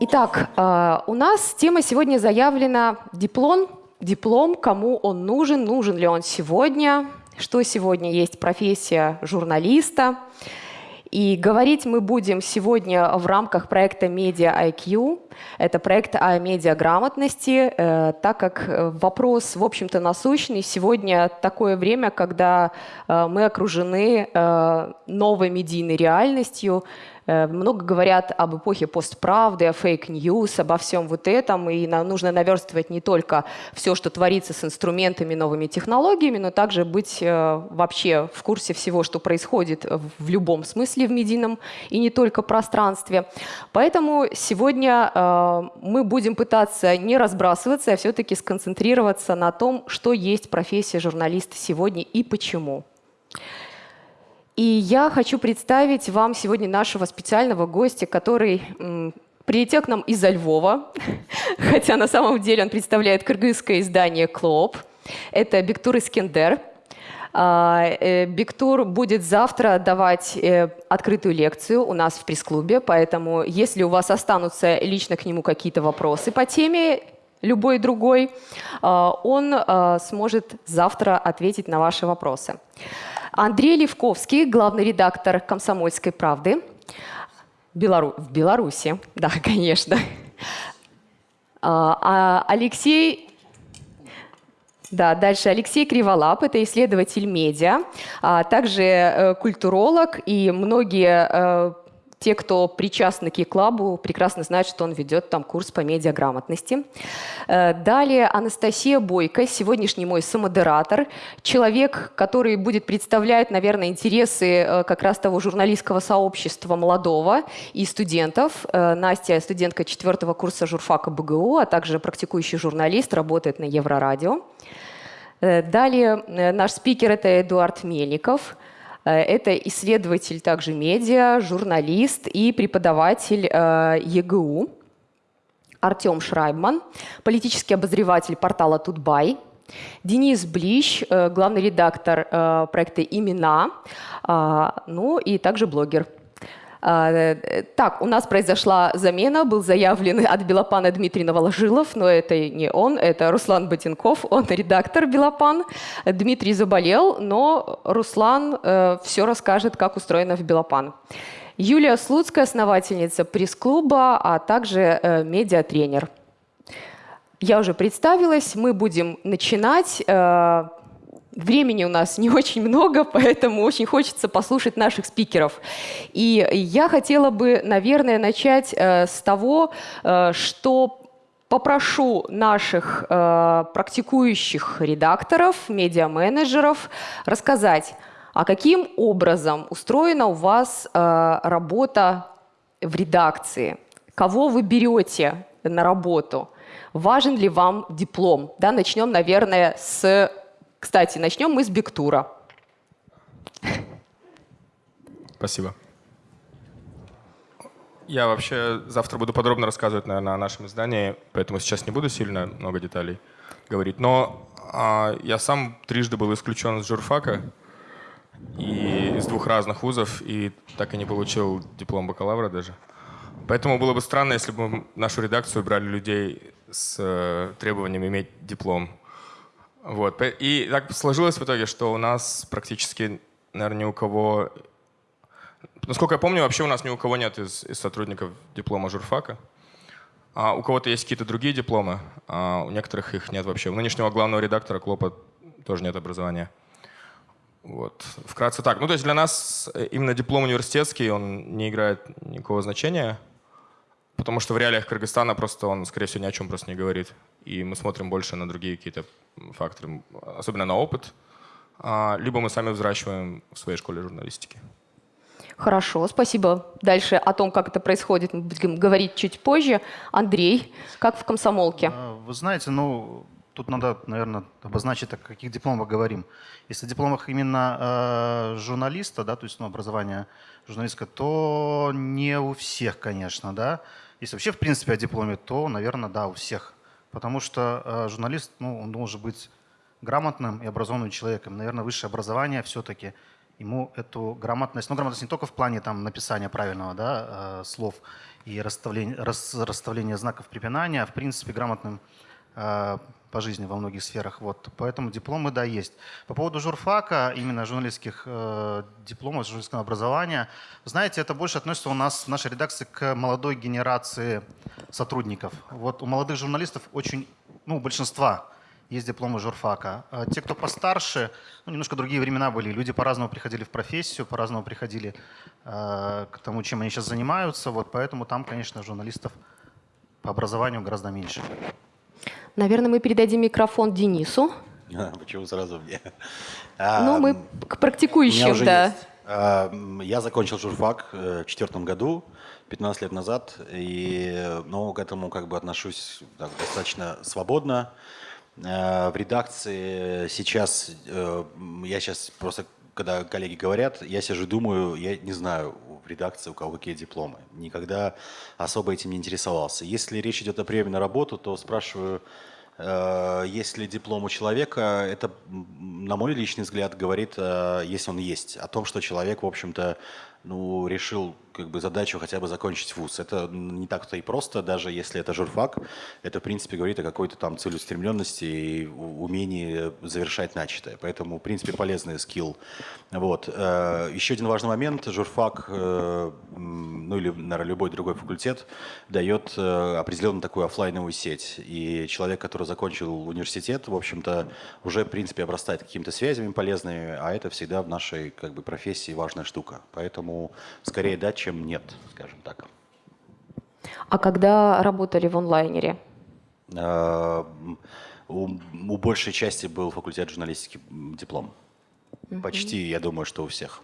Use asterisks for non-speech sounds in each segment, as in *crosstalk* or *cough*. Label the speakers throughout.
Speaker 1: Итак, э, у нас тема сегодня заявлена диплом. Диплом, кому он нужен, нужен ли он сегодня, что сегодня есть профессия журналиста. И говорить мы будем сегодня в рамках проекта Media IQ. Это проект о медиаграмотности, э, так как э, вопрос, в общем-то, насущный. Сегодня такое время, когда э, мы окружены новой медийной реальностью, много говорят об эпохе постправды, о fake news, обо всем вот этом. И нам нужно наверстывать не только все, что творится с инструментами, новыми технологиями, но также быть э, вообще в курсе всего, что происходит в любом смысле в медийном и не только пространстве. Поэтому сегодня э, мы будем пытаться не разбрасываться, а все-таки сконцентрироваться на том, что есть профессия журналиста сегодня и почему. И я хочу представить вам сегодня нашего специального гостя, который прилетел к нам из-за Львова, *laughs* хотя на самом деле он представляет кыргызское издание «Клоп». Это Бектур Искендер. А, э, Бектур будет завтра давать э, открытую лекцию у нас в пресс-клубе, поэтому если у вас останутся лично к нему какие-то вопросы по теме, любой другой, а, он а, сможет завтра ответить на ваши вопросы. Андрей Левковский, главный редактор «Комсомольской правды» Белору... в Беларуси. Да, *laughs* конечно. А, а Алексей да, дальше Алексей Криволап, это исследователь медиа, а также э, культуролог, и многие э, те, кто причастны к Еклабу, прекрасно знают, что он ведет там курс по медиаграмотности. Э, далее Анастасия Бойко, сегодняшний мой самодератор, человек, который будет представлять, наверное, интересы э, как раз того журналистского сообщества молодого и студентов. Э, Настя студентка четвертого курса журфака БГУ, а также практикующий журналист, работает на Еврорадио. Далее наш спикер – это Эдуард Мельников – это исследователь также медиа, журналист и преподаватель э, ЕГУ. Артем Шрайбман, политический обозреватель портала Тутбай. Денис Блищ, э, главный редактор проекта «Имена», ну и также блогер. А, так, у нас произошла замена, был заявлен от Белопана Дмитрий Новоложилов, но это не он, это Руслан Ботинков, он редактор Белопан. Дмитрий заболел, но Руслан э, все расскажет, как устроено в Белопан. Юлия Слуцкая, основательница пресс-клуба, а также э, медиатренер. Я уже представилась, мы будем начинать. Э, Времени у нас не очень много, *laughs* поэтому очень хочется послушать наших спикеров. И я хотела бы, наверное, начать э, с того, э, что попрошу наших э, практикующих редакторов, медиа-менеджеров рассказать, а каким образом устроена у вас э, работа в редакции, кого вы берете на работу, важен ли вам диплом. Да, начнем, наверное, с кстати, начнем мы с Бектура.
Speaker 2: Спасибо. Я вообще завтра буду подробно рассказывать, наверное, о нашем издании, поэтому сейчас не буду сильно много деталей говорить. Но а, я сам трижды был исключен из журфака и из двух разных вузов, и так и не получил диплом бакалавра даже. Поэтому было бы странно, если бы нашу редакцию брали людей с э, требованием иметь диплом. Вот. И так сложилось в итоге, что у нас практически, наверное, ни у кого... Насколько я помню, вообще у нас ни у кого нет из, из сотрудников диплома журфака. А у кого-то есть какие-то другие дипломы, а у некоторых их нет вообще. У нынешнего главного редактора Клопа тоже нет образования. Вот. Вкратце так. Ну, то есть для нас именно диплом университетский, он не играет никакого значения, потому что в реалиях Кыргызстана просто он, скорее всего, ни о чем просто не говорит. И мы смотрим больше на другие какие-то факторы, особенно на опыт, а, либо мы сами взращиваем в своей школе журналистики.
Speaker 1: Хорошо, спасибо. Дальше о том, как это происходит, мы будем говорить чуть позже. Андрей, как в комсомолке?
Speaker 3: А, вы знаете, ну, тут надо, наверное, обозначить, о каких дипломах говорим. Если о дипломах именно э, журналиста, да, то есть ну, образование журналистское, то не у всех, конечно, да. Если вообще, в принципе, о дипломе, то, наверное, да, у всех потому что э, журналист, ну, он должен быть грамотным и образованным человеком. Наверное, высшее образование все-таки ему эту грамотность, ну, грамотность не только в плане там, написания правильного да, э, слов и расставления, рас, расставления знаков препинания, а в принципе грамотным э, по жизни во многих сферах. Вот. Поэтому дипломы, да, есть. По поводу журфака, именно журналистских э, дипломов, журналистского образования, знаете, это больше относится у нас в нашей редакции к молодой генерации сотрудников. Вот у молодых журналистов очень, ну, у большинства есть дипломы журфака. А те, кто постарше, ну, немножко другие времена были. Люди по-разному приходили в профессию, по-разному приходили э, к тому, чем они сейчас занимаются. Вот поэтому там, конечно, журналистов по образованию гораздо меньше.
Speaker 1: Наверное, мы передадим микрофон Денису.
Speaker 4: А, почему сразу мне?
Speaker 1: Ну, мы к практикующим, да.
Speaker 4: А, я закончил журфак э, в четвертом году, 15 лет назад, и ну, к этому как бы отношусь так, достаточно свободно. В редакции сейчас, э, я сейчас просто, когда коллеги говорят, я сижу и думаю, я не знаю редакции у кого какие дипломы. Никогда особо этим не интересовался. Если речь идет о приеме на работу, то спрашиваю, э, есть ли диплом у человека, это, на мой личный взгляд, говорит, если он есть, о том, что человек, в общем-то, ну, решил как бы задачу хотя бы закончить вуз. Это не так-то и просто, даже если это журфак. Это, в принципе, говорит о какой-то там целеустремленности и умении завершать начатое. Поэтому, в принципе, полезный скилл. Вот. Э, еще один важный момент. Журфак, э, ну или, наверное, любой другой факультет, дает э, определенную такую офлайновую сеть. И человек, который закончил университет, в общем-то, уже, в принципе, обрастает какими-то связями полезными, а это всегда в нашей как бы, профессии важная штука. Поэтому скорее дать, чем нет, скажем так.
Speaker 1: А когда работали в онлайнере?
Speaker 4: А, у, у большей части был факультет журналистики диплом. Почти, я думаю, что у всех.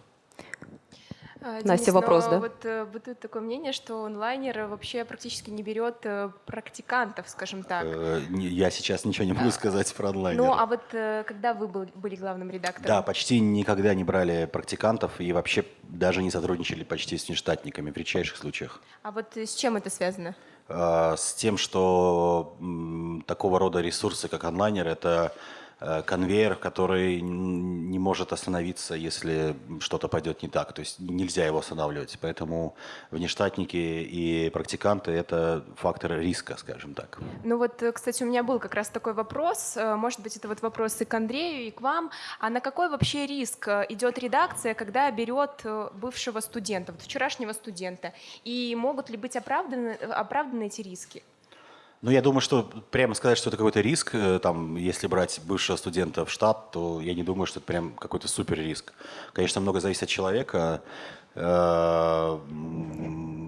Speaker 1: А, Денис, Настя, вопрос, да?
Speaker 5: Вот э, бытует такое мнение, что онлайнер вообще практически не берет э, практикантов, скажем так. Э,
Speaker 4: я сейчас ничего не могу сказать про онлайнер.
Speaker 5: Ну, а вот когда вы были главным редактором?
Speaker 4: Да, почти никогда не брали практикантов и вообще даже не сотрудничали почти с нештатниками в редчайших случаях.
Speaker 5: А вот с чем это связано?
Speaker 4: С тем, что такого рода ресурсы, как онлайнер, это Э, конвейер, который не может остановиться, если что-то пойдет не так. То есть нельзя его останавливать. Поэтому внештатники и практиканты – это фактор риска, скажем так.
Speaker 5: Ну вот, э, кстати, у меня был как раз такой вопрос. Э, может быть, это вот вопрос и к Андрею, и к вам. А на какой вообще риск идет редакция, когда берет бывшего студента, вот вчерашнего студента? И могут ли быть оправданы, оправданы эти риски?
Speaker 4: Ну, я думаю, что прямо сказать, что это какой-то риск, э, там, если брать бывшего студента в штат, то я не думаю, что это прям какой-то супер риск. Конечно, много зависит от человека. Э,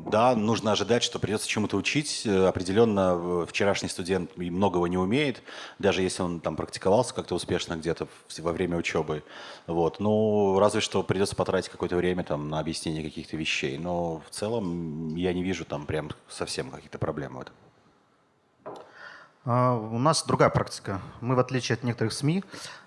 Speaker 4: да, нужно ожидать, что придется чему-то учить. Э, определенно, вчерашний студент многого не умеет, даже если он там практиковался как-то успешно где-то во время учебы. Вот. Ну, разве что придется потратить какое-то время там на объяснение каких-то вещей. Но в целом я не вижу там прям совсем каких-то проблем в этом.
Speaker 3: А, у нас другая практика. Мы, в отличие от некоторых СМИ,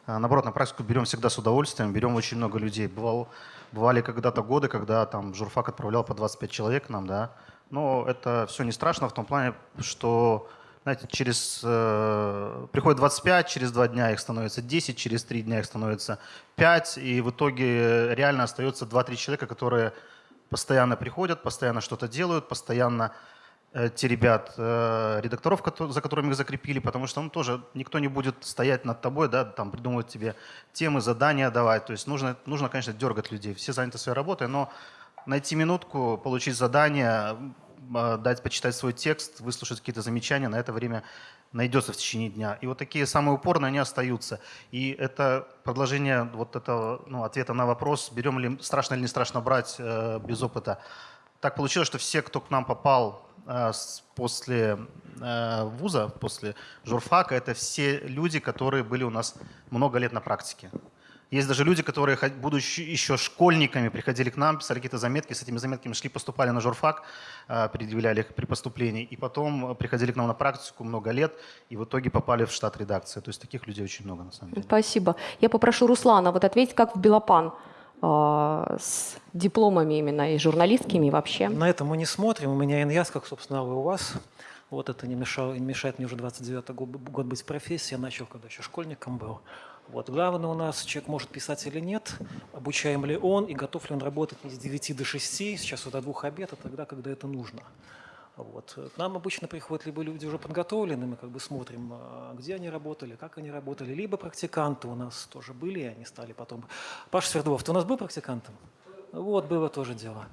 Speaker 3: а, наоборот, на практику берем всегда с удовольствием, берем очень много людей. Бывало, бывали когда-то годы, когда там журфак отправлял по 25 человек нам, да. Но это все не страшно в том плане, что знаете, через, э, приходит 25, через два дня их становится 10, через три дня их становится 5, и в итоге реально остается 2-3 человека, которые постоянно приходят, постоянно что-то делают, постоянно Э, те ребят, э, редакторов, за которыми их закрепили, потому что ну, тоже никто не будет стоять над тобой, да, там придумывать тебе темы, задания давать. То есть нужно, нужно, конечно, дергать людей. Все заняты своей работой, но найти минутку, получить задание, э, дать почитать свой текст, выслушать какие-то замечания, на это время найдется в течение дня. И вот такие самые упорные, они остаются. И это продолжение вот этого ну, ответа на вопрос, берем ли, страшно или не страшно брать э, без опыта. Так получилось, что все, кто к нам попал после э, вуза, после журфака, это все люди, которые были у нас много лет на практике. Есть даже люди, которые, будучи еще школьниками, приходили к нам, писали какие-то заметки, с этими заметками шли, поступали на журфак, э, предъявляли их при поступлении, и потом приходили к нам на практику много лет, и в итоге попали в штат редакции. То есть таких людей очень много на самом деле.
Speaker 1: Спасибо. Я попрошу Руслана вот ответить, как в Белопан. А, с дипломами именно и журналистскими и вообще.
Speaker 6: На это мы не смотрим. У меня ИНЯС, как, собственно, и у вас. Вот это не, мешало, не мешает мне уже 29 год, год быть в профессии. Я начал, когда еще школьником был. Вот. Главное у нас, человек может писать или нет, обучаем ли он и готов ли он работать не с 9 до 6, сейчас вот до двух обед, а тогда, когда это нужно. Вот. К нам обычно приходят либо люди уже подготовленные, мы как бы смотрим, а, где они работали, как они работали, либо практиканты у нас тоже были, и они стали потом. Паша Свердлов, ты у нас был практикантом? Вот, было тоже дело.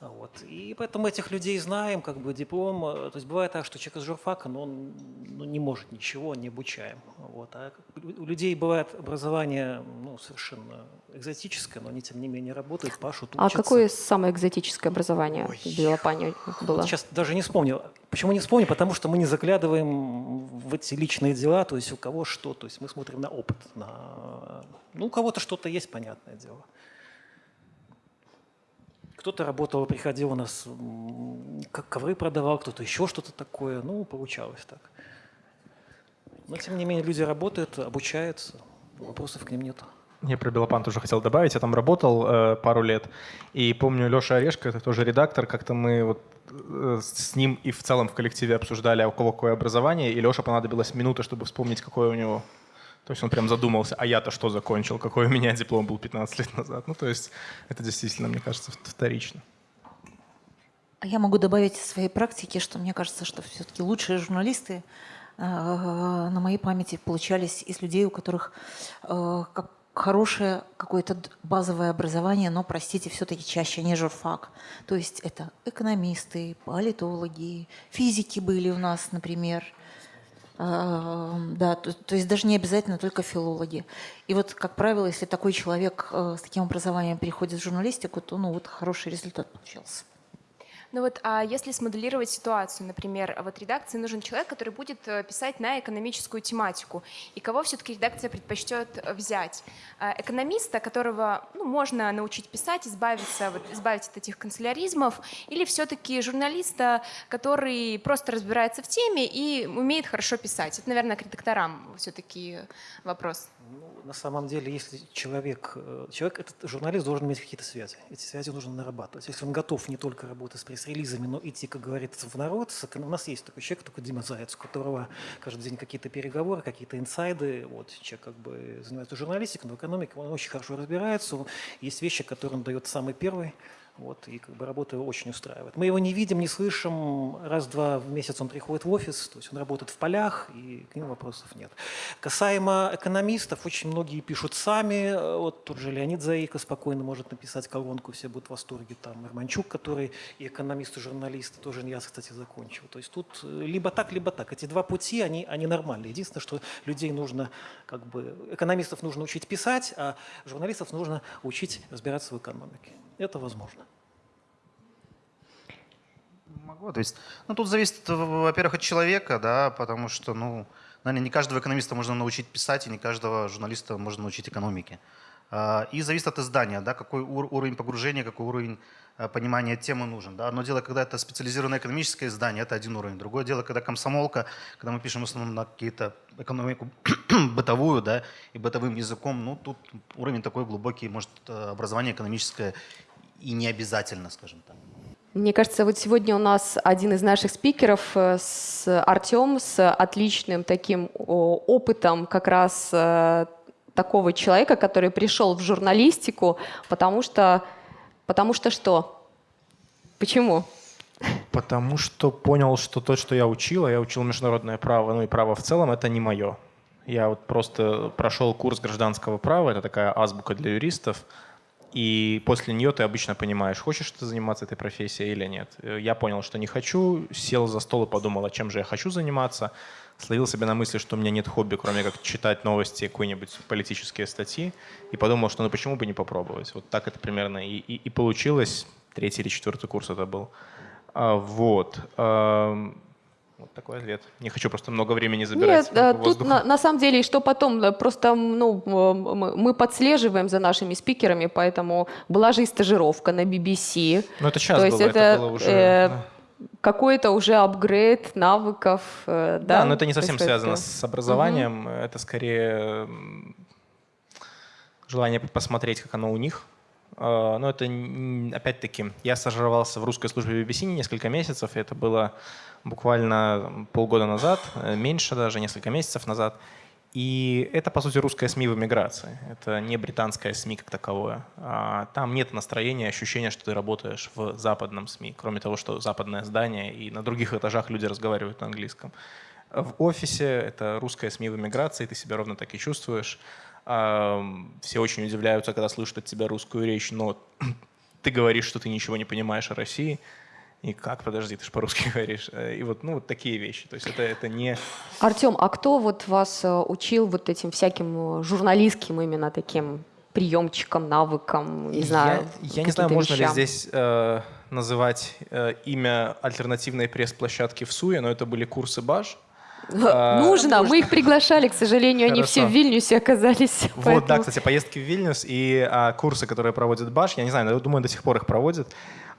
Speaker 6: Вот. И поэтому этих людей знаем, как бы диплом. э, То есть бывает так, что человек из журфака, но он ну, не может ничего, не обучаем. Вот. А у людей бывает образование ну, совершенно экзотическое, но они тем не менее работают, пашут,
Speaker 1: А
Speaker 6: учатся.
Speaker 1: какое самое экзотическое образование в Белопане было?
Speaker 6: Вот сейчас даже не вспомню. Почему не вспомню? Потому что мы не заглядываем в эти личные дела, то есть у кого что. То есть мы смотрим на опыт. На... Ну, у кого-то что-то есть, понятное дело. Кто-то работал, приходил у нас, как ковры продавал, кто-то еще что-то такое. Ну, получалось так. Но, тем не менее, люди работают, обучаются, вопросов к ним нет.
Speaker 7: Я про Белопан тоже хотел добавить. Я там работал э, пару лет. И помню, Леша Орешко, это тоже редактор, как-то мы вот э, с ним и в целом в коллективе обсуждали, а у кого какое образование. И Леше понадобилась минута, чтобы вспомнить, какое у него. То есть он прям задумался, а я-то что закончил, какой у меня *laughs* диплом был 15 лет назад. Ну, то есть это действительно, мне кажется, вторично.
Speaker 8: А Я могу добавить из своей практики, что мне кажется, что все-таки лучшие журналисты э, на моей памяти получались из людей, у которых э, как хорошее какое-то базовое образование, но, простите, все-таки чаще не журфак. То есть это экономисты, политологи, физики были у нас, например. А, Да, то, то есть даже не обязательно только филологи. И вот, как правило, если такой человек э, с таким образованием переходит в журналистику, то ну, вот хороший результат получился.
Speaker 5: Ну вот, а если смоделировать ситуацию, например, вот редакции нужен человек, который будет э, писать на экономическую тематику, и кого все-таки редакция предпочтет э, взять? А, Экономиста, которого ну, можно научить писать, избавиться, вот, избавить от этих канцеляризмов, или все-таки журналиста, который просто разбирается в теме и умеет хорошо писать? Это, наверное, к редакторам все-таки вопрос.
Speaker 6: Ну, на самом деле, если человек, э, человек, этот журналист должен иметь какие-то связи. Эти связи нужно нарабатывать. Если он готов не только работать с пресс-релизами, но идти, как говорится, в народ. эко- У нас есть такой человек, такой Дима Заяц, у которого каждый день какие-то переговоры, какие-то инсайды. Вот, человек как бы занимается журналистикой, но экономикой он очень хорошо разбирается. Есть вещи, которые он дает самый первый. Вот, и как бы работа его очень устраивает. Мы его не видим, не слышим. Раз-два в месяц он приходит в офис, то есть он работает в полях, и к нему вопросов нет. Касаемо экономистов, очень многие пишут сами. Вот тот же Леонид Заика спокойно может написать колонку, все будут в восторге. Там Ирманчук, который и экономист, и журналист, тоже я, кстати, закончил. То есть тут либо так, либо так. Эти два пути, они, они нормальные. Единственное, что людей нужно, как бы, экономистов нужно учить писать, а журналистов нужно учить разбираться в экономике. Это возможно.
Speaker 3: Могу. То есть, ну, тут зависит, во-первых, от человека, да, потому что, ну, наверное, не каждого экономиста можно научить писать, и не каждого журналиста можно научить экономике. А, И зависит от издания, да, какой ур- уровень погружения, какой уровень а, понимания темы нужен. Да. Одно дело, когда это специализированное экономическое издание, это один уровень. Другое дело, когда комсомолка, когда мы пишем в основном на какие-то экономику *clears throat* бытовую, да, и бытовым языком, ну, тут уровень такой глубокий, может, э, образование экономическое и не обязательно, скажем так.
Speaker 1: Мне кажется, вот сегодня у нас один из наших спикеров, э, с Артем, с отличным таким опытом как раз э, такого человека, который пришел в журналистику, потому что, потому что что? Почему?
Speaker 7: Потому что понял, что то, что я учил, а я учил международное право, ну и право в целом, это не мое. Я вот просто прошел курс гражданского права, это такая азбука для юристов, и после нее ты обычно понимаешь, хочешь ты заниматься этой профессией или нет. Э, Я понял, что не хочу, сел за стол и подумал, а чем же я хочу заниматься. Словил себя на мысли, что у меня нет хобби, кроме как читать новости, какие-нибудь политические статьи, и подумал, что ну почему бы не попробовать. Вот так это примерно и, и, и получилось. Третий или четвертый курс это был. А, вот. Вот такой ответ. Не хочу просто много времени забирать.
Speaker 1: Нет, э, тут на, на самом деле, и что потом, э, просто ну, м, мы подслеживаем за нашими спикерами, поэтому была же и стажировка на BBC.
Speaker 7: Ну, это сейчас
Speaker 1: То есть
Speaker 7: было,
Speaker 1: это,
Speaker 7: это было уже...
Speaker 1: э,
Speaker 7: да.
Speaker 1: Какой-то уже апгрейд навыков. э,
Speaker 7: Да,
Speaker 1: Да,
Speaker 7: но это не совсем связано с образованием. Это скорее желание посмотреть, как оно у них. Но это, опять-таки, я стажировался в русской службе BBC несколько месяцев, и это было буквально полгода назад, э, меньше даже, несколько месяцев назад. И это, по сути, русская СМИ в эмиграции. Это не британская СМИ как таковое. А там нет настроения, ощущения, что ты работаешь в западном СМИ, кроме того, что западное здание, и на других этажах люди разговаривают на английском. В офисе это русская СМИ в эмиграции, ты себя ровно так и чувствуешь. Все очень удивляются, когда слышат от тебя русскую речь, но *clears throat* ты говоришь, что ты ничего не понимаешь о России – и как, подожди, ты же по-русски *laughs* говоришь. Э, и вот, ну, вот такие вещи. То есть это, это не...
Speaker 1: Артем, а кто вот вас э, учил вот этим всяким э, журналистским именно таким приемчикам, навыкам, не знаю,
Speaker 7: Я, я не знаю, можно
Speaker 1: вещам.
Speaker 7: ли здесь э, называть э, имя альтернативной пресс-площадки в СУЕ, но это были курсы БАЖ. *laughs*
Speaker 1: А, нужно. Мы их приглашали, к сожалению, они все в Вильнюсе оказались. *laughs*
Speaker 7: Вот, да, кстати, поездки в Вильнюс и а, курсы, которые проводит БАШ, я не знаю, думаю, до сих пор их проводят.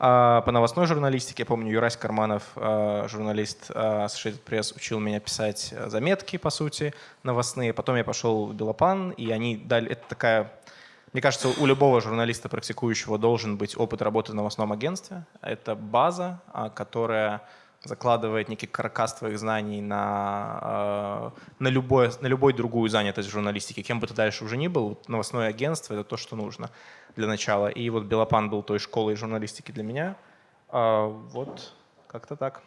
Speaker 7: А, по новостной журналистике, я помню, Юрась Карманов, а, журналист Associated Press, учил меня писать заметки, по сути, новостные. Потом я пошел в Белопан, и они дали... Это такая мне кажется, у любого журналиста, практикующего, должен быть опыт работы в новостном агентстве. Это база, которая закладывает некий каркас твоих знаний на, э, на, любое, на любой другую занятость в журналистике. Кем бы ты дальше уже ни был, новостное агентство — это то, что нужно для начала. И вот Белопан был той школой журналистики для меня. А, вот как-то так.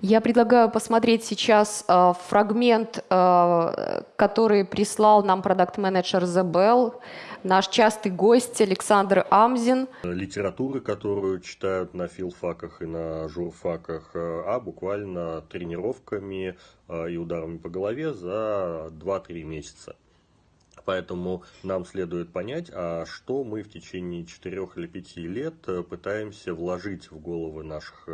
Speaker 1: Я предлагаю посмотреть сейчас э, фрагмент, э, который прислал нам продукт-менеджер Забел, наш частый гость Александр Амзин.
Speaker 9: Литературы, которую читают на филфаках и на журфаках, э, а буквально тренировками э, и ударами по голове за 2-3 месяца. Поэтому нам следует понять, а что мы в течение 4 или 5 лет э, пытаемся вложить в головы наших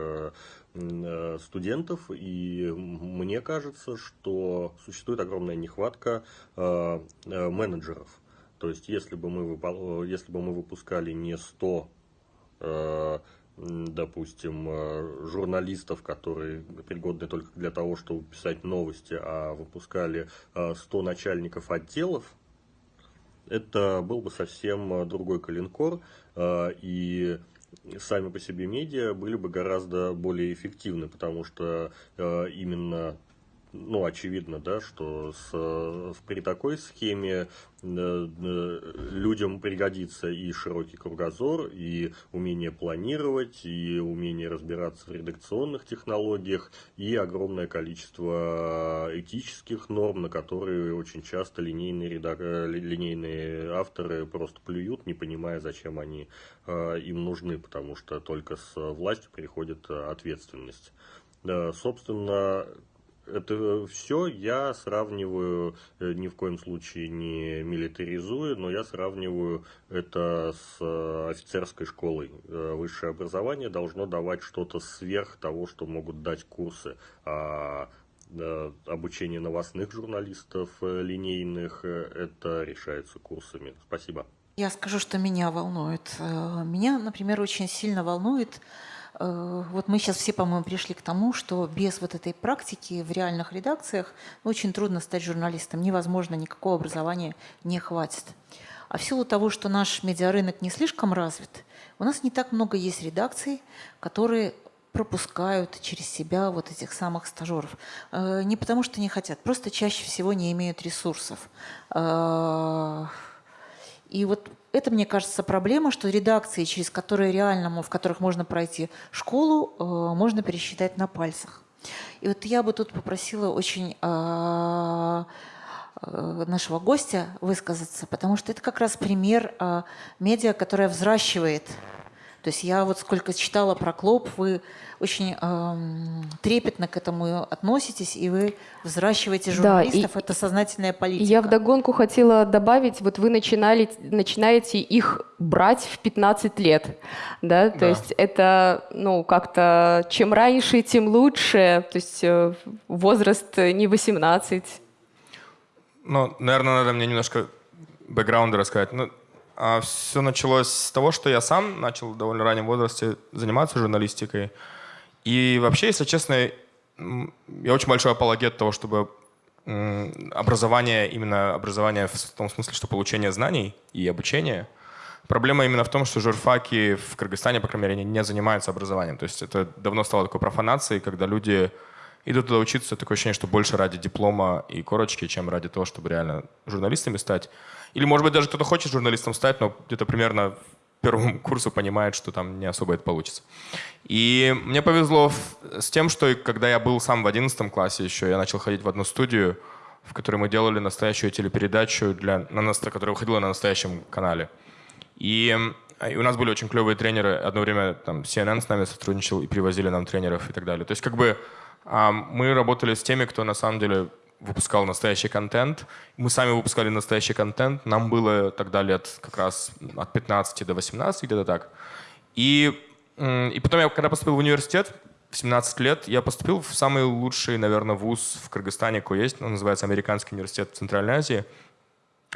Speaker 9: студентов, и мне кажется, что существует огромная нехватка э, э, менеджеров. То есть, если бы мы, если бы мы выпускали не 100 допустим, журналистов, которые пригодны только для того, чтобы писать новости, а выпускали 100 начальников отделов, это был бы совсем другой калинкор, и сами по себе медиа были бы гораздо более эффективны, потому что э, именно ну, очевидно, да, что с, при такой схеме э, э, людям пригодится и широкий кругозор, и умение планировать, и умение разбираться в редакционных технологиях, и огромное количество этических норм, на которые очень часто линейные, редак... линейные авторы просто плюют, не понимая, зачем они э, им нужны, потому что только с властью приходит ответственность. Собственно, это все я сравниваю, э, ни в коем случае не милитаризую, но я сравниваю это с э, офицерской школой. Э, высшее образование должно давать что-то сверх того, что могут дать курсы. А обучение новостных журналистов линейных, это решается курсами. Спасибо.
Speaker 8: Я скажу, что меня волнует. Меня, например, очень сильно волнует Э, вот мы сейчас все, по-моему, пришли к тому, что без вот этой практики в реальных редакциях очень трудно стать журналистом. Невозможно, никакого образования не хватит. А в силу того, что наш медиарынок не слишком развит, у нас не так много есть редакций, которые пропускают через себя вот этих самых стажеров. Э, не потому что не хотят, просто чаще всего не имеют ресурсов. Э, и вот это, мне кажется, проблема, что редакции, через которые реально, в которых можно пройти школу, э, можно пересчитать на пальцах. И вот я бы тут попросила очень э, э, нашего гостя высказаться, потому что это как раз пример медиа, которая взращивает то есть я вот сколько читала про Клоп, вы очень эм, трепетно к этому относитесь, и вы взращиваете журналистов, да, это сознательная политика.
Speaker 1: Я вдогонку хотела добавить, вот вы начинали, начинаете их брать в 15 лет, да, то да. есть это, ну, как-то, чем раньше, тем лучше, то есть э, возраст не 18.
Speaker 2: Ну, наверное, надо мне немножко бэкграунда рассказать. Ну, все началось с того, что я сам начал в довольно раннем возрасте заниматься журналистикой. И вообще, если честно, я очень большой апологет того, чтобы образование, именно образование в том смысле, что получение знаний и обучение. Проблема именно в том, что журфаки в Кыргызстане, по крайней мере, не занимаются образованием. То есть это давно стало такой профанацией, когда люди идут туда учиться, такое ощущение, что больше ради диплома и корочки, чем ради того, чтобы реально журналистами стать. Или, может быть, даже кто-то хочет журналистом стать, но где-то примерно первому *laughs* курсу понимает, что там не особо это получится. И мне повезло с тем, что когда я был сам в 11 классе еще, я начал ходить в одну студию, в которой мы делали настоящую телепередачу, для, на, которая выходила на настоящем канале. И, и у нас были очень клевые тренеры. Одно время там CNN с нами сотрудничал и привозили нам тренеров и так далее. То есть как бы мы работали с теми, кто на самом деле выпускал настоящий контент. Мы сами выпускали настоящий контент. Нам было тогда лет как раз от 15 до 18, где-то так. И, и потом я, когда поступил в университет, в 17 лет, я поступил в самый лучший, наверное, вуз в Кыргызстане, какой есть. Он называется Американский университет Центральной Азии.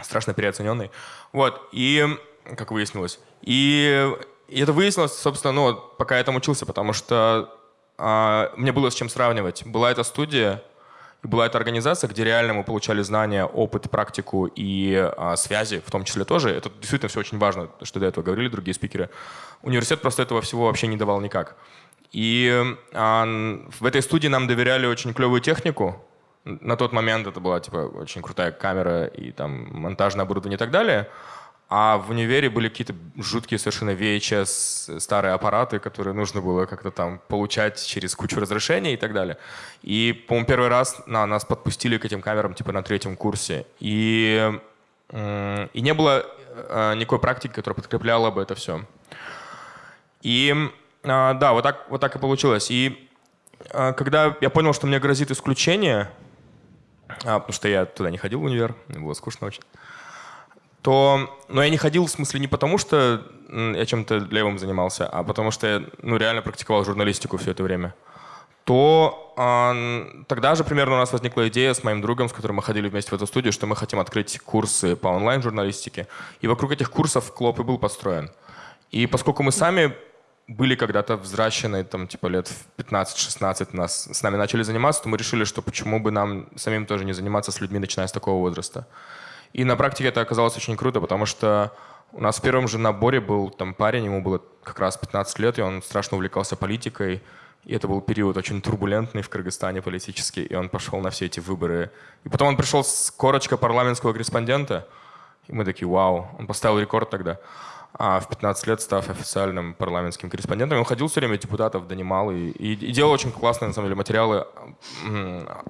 Speaker 2: Страшно переоцененный. Вот. И, как выяснилось. И, и это выяснилось, собственно, ну, пока я там учился, потому что а, мне было с чем сравнивать. Была эта студия, была эта организация, где реально мы получали знания, опыт, практику и а, связи, в том числе тоже. Это действительно все очень важно, что до этого говорили другие спикеры. Университет просто этого всего вообще не давал никак. И а, в этой студии нам доверяли очень клевую технику. На тот момент это была типа очень крутая камера и там монтажное оборудование и так далее. А в универе были какие-то жуткие совершенно VHS старые аппараты, которые нужно было как-то там получать через кучу разрешений и так далее. И, по-моему, первый раз на, нас подпустили к этим камерам типа на третьем курсе. И, и не было э, никакой практики, которая подкрепляла бы это все. И а, да, вот так, вот так и получилось. И а, когда я понял, что мне грозит исключение, а, потому что я туда не ходил в универ, мне было скучно очень, то, но я не ходил в смысле не потому, что я чем-то левым занимался, а потому что я ну, реально практиковал журналистику все это время, то э, тогда же примерно у нас возникла идея с моим другом, с которым мы ходили вместе в эту студию, что мы хотим открыть курсы по онлайн-журналистике. И вокруг этих курсов Клоп и был построен. И поскольку мы сами были когда-то взращены, там, типа, лет в 15-16 нас, с нами начали заниматься, то мы решили, что почему бы нам самим тоже не заниматься с людьми, начиная с такого возраста. И на практике это оказалось очень круто, потому что у нас в первом же наборе был там парень, ему было как раз 15 лет, и он страшно увлекался политикой. И это был период очень турбулентный в Кыргызстане политически, и он пошел на все эти выборы. И потом он пришел с корочкой парламентского корреспондента, и мы такие, вау, он поставил рекорд тогда. А в 15 лет, став официальным парламентским корреспондентом, он ходил все время депутатов, донимал и, и, и делал очень классные, на самом деле, материалы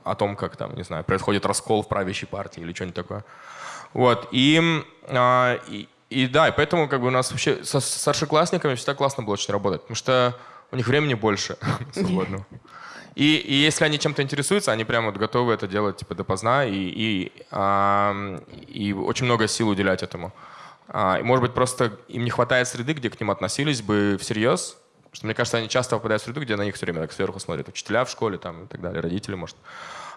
Speaker 2: о том, как там, не знаю, происходит раскол в правящей партии или что-нибудь такое. Вот, и, а, и, и да, и поэтому как бы у нас вообще со старшеклассниками всегда классно было очень работать, потому что у них времени больше *laughs* свободного. И, и если они чем-то интересуются, они прямо вот готовы это делать типа допоздна и, и, а, и очень много сил уделять этому. А, и, может быть, просто им не хватает среды, где к ним относились бы всерьез. Что, мне кажется, они часто попадают в среду, где на них все время так сверху смотрят. Учителя в школе там, и так далее, родители, может.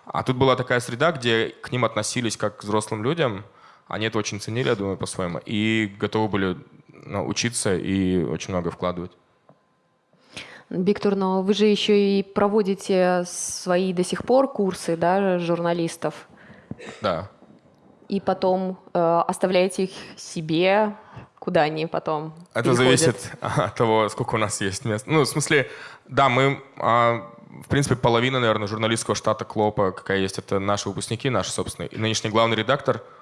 Speaker 2: А тут была такая среда, где к ним относились как к взрослым людям – они это очень ценили, я думаю, по-своему, и готовы были ну, учиться и очень много вкладывать.
Speaker 1: Виктор, но вы же еще и проводите свои до сих пор курсы да, журналистов.
Speaker 2: Да.
Speaker 1: И потом э, оставляете их себе, куда они потом
Speaker 2: Это
Speaker 1: переходят?
Speaker 2: зависит *laughs* от того, сколько у нас есть мест. Ну, в смысле, да, мы, а, в принципе, половина, наверное, журналистского штата Клопа, какая есть, это наши выпускники, наши собственные. И нынешний главный редактор —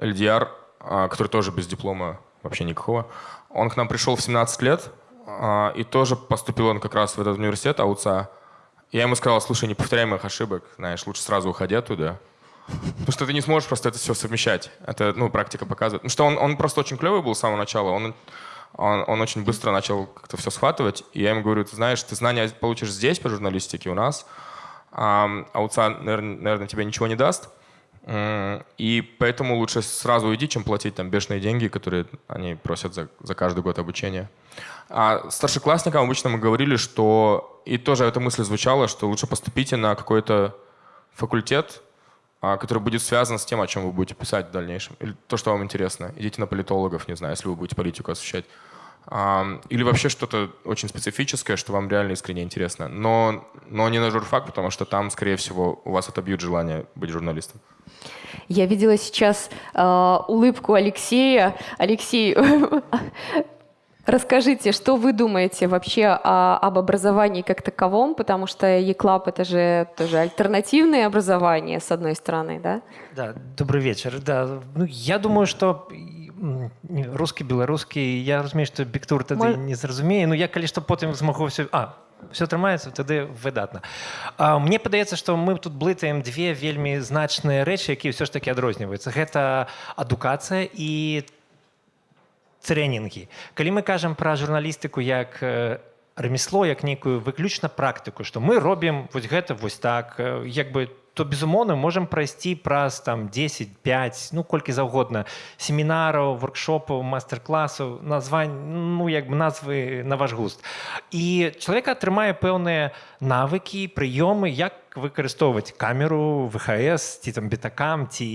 Speaker 2: LDR, а, который тоже без диплома вообще никакого, он к нам пришел в 17 лет, а, и тоже поступил он как раз в этот университет АУЦА. Я ему сказал, слушай, не повторяй моих ошибок, знаешь, лучше сразу уходи оттуда. Потому что ты не сможешь просто это все совмещать. Это, ну, практика показывает. Потому что он, он просто очень клевый был с самого начала. Он, он, он очень быстро начал как-то все схватывать. И я ему говорю, ты знаешь, ты знания получишь здесь по журналистике у нас, а АУЦА, наверное, наверное, тебе ничего не даст. И поэтому лучше сразу уйди, чем платить там бешеные деньги, которые они просят за, за каждый год обучения. А старшеклассникам обычно мы говорили, что, и тоже эта мысль звучала, что лучше поступите на какой-то факультет, а, который будет связан с тем, о чем вы будете писать в дальнейшем. Или то, что вам интересно. Идите на политологов, не знаю, если вы будете политику освещать. Или вообще что-то очень специфическое, что вам реально искренне интересно. Но, но не на журфак, потому что там, скорее всего, у вас отобьют желание быть журналистом.
Speaker 1: Я видела сейчас э, улыбку Алексея. Алексей, *laughs* Расскажите, что вы думаете вообще о, об образовании как таковом, потому что ЕКЛАП это же тоже альтернативное образование, с одной стороны, да?
Speaker 10: Да, добрый вечер. Да, ну, я думаю, что русский, белорусский, я разумею, что Біктур тады Мой... не зразумее, но я калі што потым змагу все а все трымаецца тады выдатна а, Мне падаецца што мы тут блытаем две вельмі значныя рэчы якія ўсё ж таки адрозніваюцца. Гэта адукацыя і трэнінгі калі мы кажам пра журналістыку як ремесло як нейкую выключна практыку што мы робім вось гэта вось так як бы то безумоўна можам прайсці праз там 10 5 ну колькі заўгодна семінараў воркшопаў мастер-класаў названь ну як бы назвы на ваш густ і чалавек атрымае пэўныя навыкі прыёмы як выкарыстоўваць камеру вхс ці там бетакам ці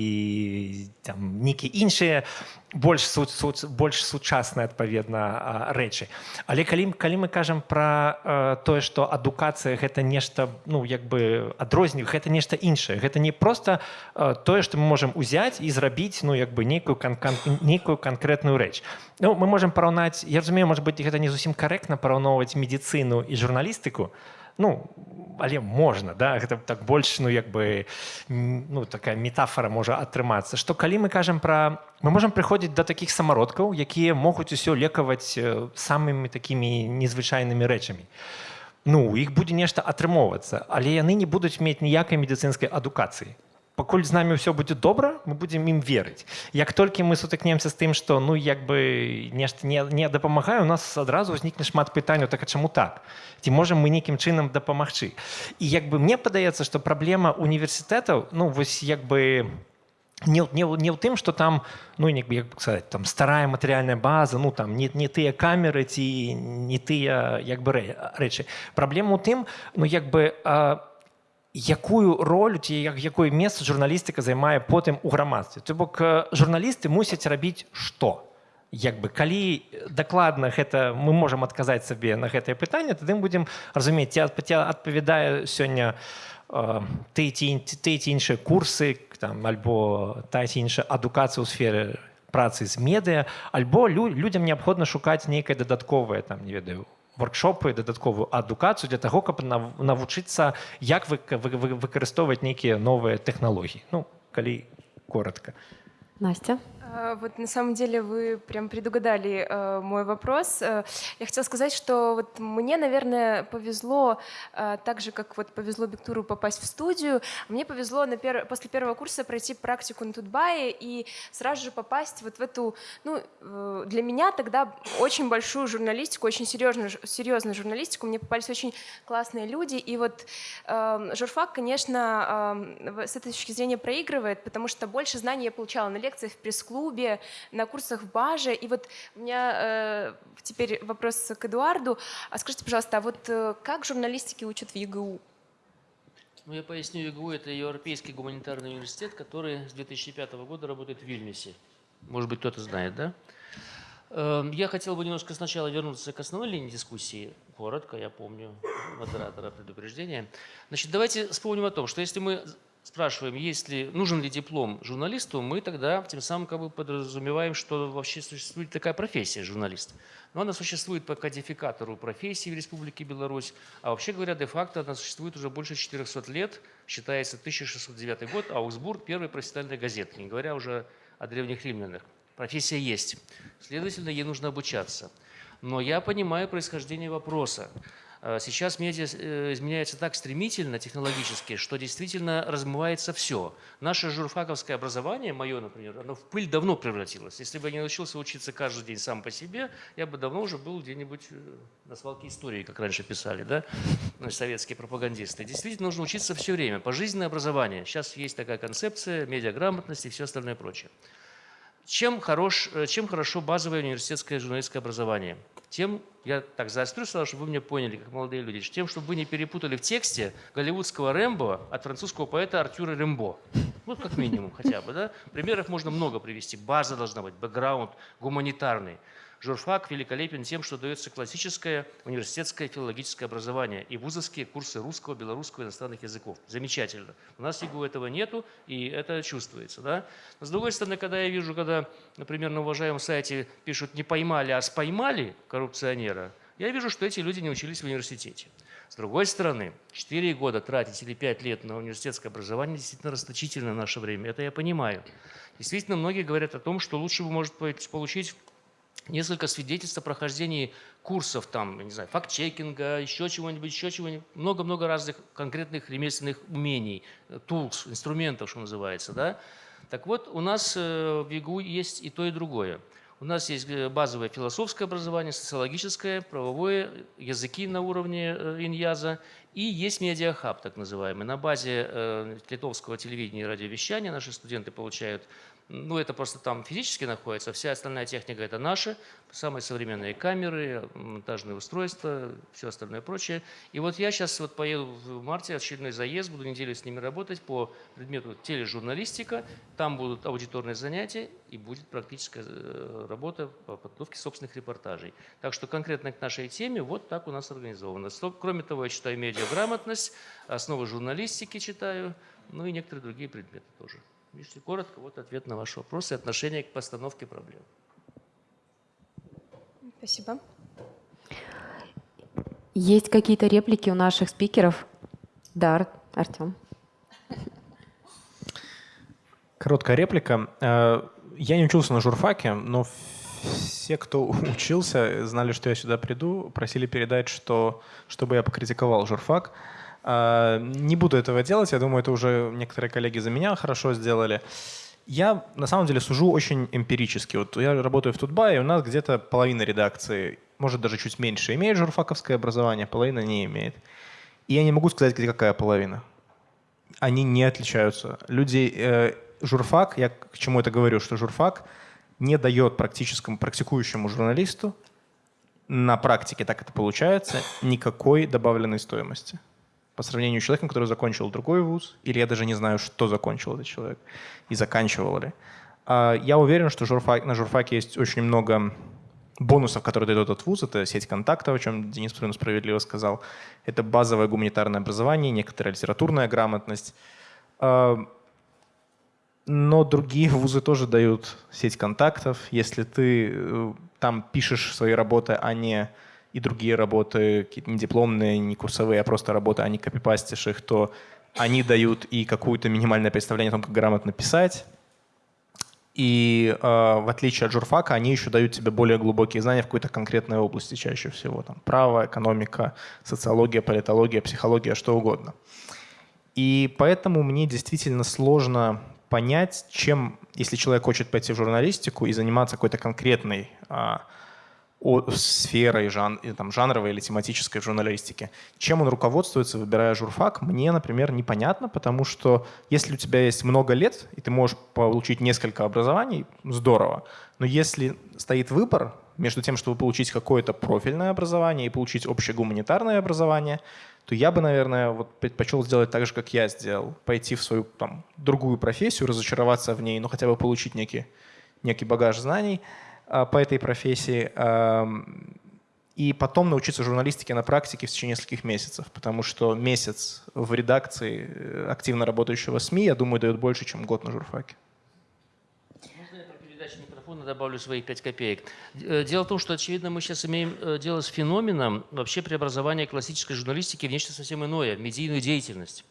Speaker 10: там нейкі іншыя больш су, су, больш сучасныя адпаведна рэчы але калі калі мы кажам пра тое што адукацыя гэта нешта ну як бы адрозню гэта нешта іншае гэта не просто э, тое што мы можемм узяць і зрабіць ну як бы нейкую кан -кан нейкую канкрэтную рэч ну мы можемм параўнаць я разумею может быть гэта не зусім карэктна параўноўваць медыцыну і журналістыку ну але можна да гэта так больш ну як бы ну такая метафора можа атрымацца што калі мы кажам пра мы можемм прыходзіць да такіх самародкаў якія могуць усё лекаваць самымі такімі незвычайнымі рэчамі ну іх будзе нешта атрымоўвацца але яны не будуць мець ніякай медыцынскай адукацыі пакуль з намі ўсё будзе добра мы будзем ім верыць як толькі мы сутыкнемся з тым што ну як бы нешта не, не дапамагае у нас адразу ўзнікне шмат пытанняў так а чаму так? Ці можам мы нейкім чынам дапамагчы? І як бы мне падаецца што праблема універсітэтаў ну вось як бы не, не, не ў тым што там ну як бы як сказать там старая матэрыяльная база ну там не, не тыя камеры ці не тыя як бы рэ, рэчы. Праблема ў тым ну як бы а, якую роль ці як якое месца журналістыка займае потым у грамадстве. То бок журналісты мусяць рабіць што як бы калі дакладна гэта мы можам адказаць сабе на гэтае пытанне тады будзем разумець ці адпавядае сёння э, ты ці ты ці іншыя курсы там альбо та ці іншая адукацыя ў сферы працы з медыа альбо лю, людям неабходна шукаць нейкае дадатковае там не ведаю воркшопы дадатковую адукацыю для таго каб навучыцца як вы, вы, вы выкарыстоўваць нейкія новыя тэхналогіі ну калі коротко
Speaker 1: настя
Speaker 5: А, Вот на самом деле вы прям предугадали э, мой вопрос. Э, я хотела сказать, что вот мне, наверное, повезло, э, так же, как вот повезло Бектуру попасть в студию, мне повезло на пер... после первого курса пройти практику на Тутбае и сразу же попасть вот в эту, ну, э, для меня тогда очень большую журналистику, очень серьезную, серьезную журналистику. Мне попались очень классные люди. И вот э, журфак, конечно, э, с этой точки зрения проигрывает, потому что больше знаний я получала на лекциях в пресс-клубе, клубе, на курсах в Баже. И вот у меня э, теперь вопрос к Эдуарду. А скажите, пожалуйста, а вот э, как журналистики учат в ЕГУ?
Speaker 11: Ну, я поясню, ЕГУ – это Европейский гуманитарный университет, который с 2005 года работает в Вильнюсе. Может быть, кто-то знает, да? Эм, я хотел бы немножко сначала вернуться к основной линии дискуссии. Коротко, я помню модератора предупреждения. Значит, давайте вспомним о том, что если мы спрашиваем, есть ли, нужен ли диплом журналисту, мы тогда тем самым как бы подразумеваем, что вообще существует такая профессия журналист. Но она существует по кодификатору профессии в Республике Беларусь, а вообще говоря, де-факто она существует уже больше 400 лет, считается 1609 год, Аугсбург – первая профессиональная газета, не говоря уже о древних римлянах. Профессия есть, следовательно, ей нужно обучаться. Но я понимаю происхождение вопроса. Э, сейчас медиа э, изменяется так стремительно технологически, что действительно размывается все. Наше журфаковское образование, мое, например, оно в пыль давно превратилось. Если бы я не научился учиться каждый день сам по себе, я бы давно уже был где-нибудь э, на свалке истории, как раньше писали, да, советские пропагандисты. Действительно нужно учиться все время, пожизненное образование. Сейчас есть такая концепция медиаграмотности и все остальное прочее. Чем, хорош, чем хорошо базовое университетское журналистское образование? Тем, я так заострю сразу, чтобы вы меня поняли, как молодые люди, тем, чтобы вы не перепутали в тексте голливудского Рэмбо от французского поэта Артюра Рембо. Ну, как минимум, хотя бы, да? Примеров можно много привести. База должна быть, бэкграунд гуманитарный. Журфак великолепен тем, что дается классическое университетское филологическое образование и вузовские курсы русского, белорусского и иностранных языков. Замечательно. У нас ЕГУ этого нету, и это чувствуется. Да? Но с другой стороны, когда я вижу, когда, например, на уважаемом сайте пишут «не поймали, а споймали коррупционера», я вижу, что эти люди не учились в университете. С другой стороны, 4 года тратить или 5 лет на университетское образование действительно расточительно в наше время. Это я понимаю. Действительно, многие говорят о том, что лучше бы, может получить несколько свидетельств о прохождении курсов, там, не знаю, факт-чекинга, еще чего-нибудь, еще чего-нибудь. Много-много разных конкретных ремесленных умений, tools, инструментов, что называется. Да? Так вот, у нас э, в ЕГУ есть и то, и другое. У нас есть э, базовое философское образование, социологическое, правовое, языки на уровне э, иньяза. И есть медиахаб, так называемый. На базе литовского телевидения и радиовещания наши студенты получают ну, это просто там физически находится, вся остальная техника это наша, самые современные камеры, монтажные устройства, все остальное прочее. И вот я сейчас вот поеду в марте, очередной заезд, буду неделю с ними работать по предмету тележурналистика, там будут аудиторные занятия и будет практическая э, работа по подготовке собственных репортажей. Так что конкретно к нашей теме вот так у нас организовано. Кроме того, я читаю медиаграмотность, основы журналистики читаю, ну и некоторые другие предметы тоже. Если коротко, вот ответ на ваш вопрос и отношение к постановке проблем.
Speaker 5: Спасибо.
Speaker 1: Есть какие-то реплики у наших спикеров? Да, Артем.
Speaker 7: Короткая реплика. Э, я не учился на журфаке, но все, кто *laughs* учился, знали, что я сюда приду, просили передать, что, чтобы я покритиковал журфак. А, не буду этого делать, я думаю, это уже некоторые коллеги за меня хорошо сделали. Я на самом деле сужу очень эмпирически. Вот я работаю в Тутбае, у нас где-то половина редакции, может даже чуть меньше, имеет журфаковское образование, половина не имеет. И я не могу сказать, где какая половина. Они не отличаются. Люди, э, журфак, я к чему это говорю, что журфак не дает практическому, практикующему журналисту на практике, так это получается, никакой добавленной стоимости по сравнению с человеком, который закончил другой вуз, или я даже не знаю, что закончил этот человек и заканчивал ли. А, я уверен, что на журфаке есть очень много бонусов, которые дает этот вуз. Это сеть контактов, о чем Денис абсолютно справедливо сказал. Это базовое гуманитарное образование, некоторая литературная грамотность. А, но другие вузы тоже дают сеть контактов. Если ты э, там пишешь свои работы, а не и другие работы, какие-то не дипломные, не курсовые, а просто работы, а не копипастишь их, то они дают и какое-то минимальное представление о том, как грамотно писать. И э, в отличие от журфака, они еще дают тебе более глубокие знания в какой-то конкретной области чаще всего. Там, право, экономика, социология, политология, психология, что угодно. И поэтому мне действительно сложно понять, чем, если человек хочет пойти в журналистику и заниматься какой-то конкретной сферой жан, там, жанровой или тематической журналистики. Чем он руководствуется, выбирая журфак, мне, например, непонятно, потому что если у тебя есть много лет, и ты можешь получить несколько образований, здорово. Но если стоит выбор между тем, чтобы получить какое-то профильное образование и получить общее гуманитарное образование, то я бы, наверное, вот предпочел сделать так же, как я сделал. Пойти в свою там, другую профессию, разочароваться в ней, но хотя бы получить некий, некий багаж знаний – по этой профессии и потом научиться журналистике на практике в течение нескольких месяцев, потому что месяц в редакции э, активно работающего СМИ, я думаю, дает больше, чем год на журфаке.
Speaker 11: Можно я про передачу микрофона добавлю свои пять копеек? Э, дело в том, что, очевидно, мы сейчас имеем э, дело с феноменом вообще преобразования классической журналистики в нечто совсем иное, медийную деятельность.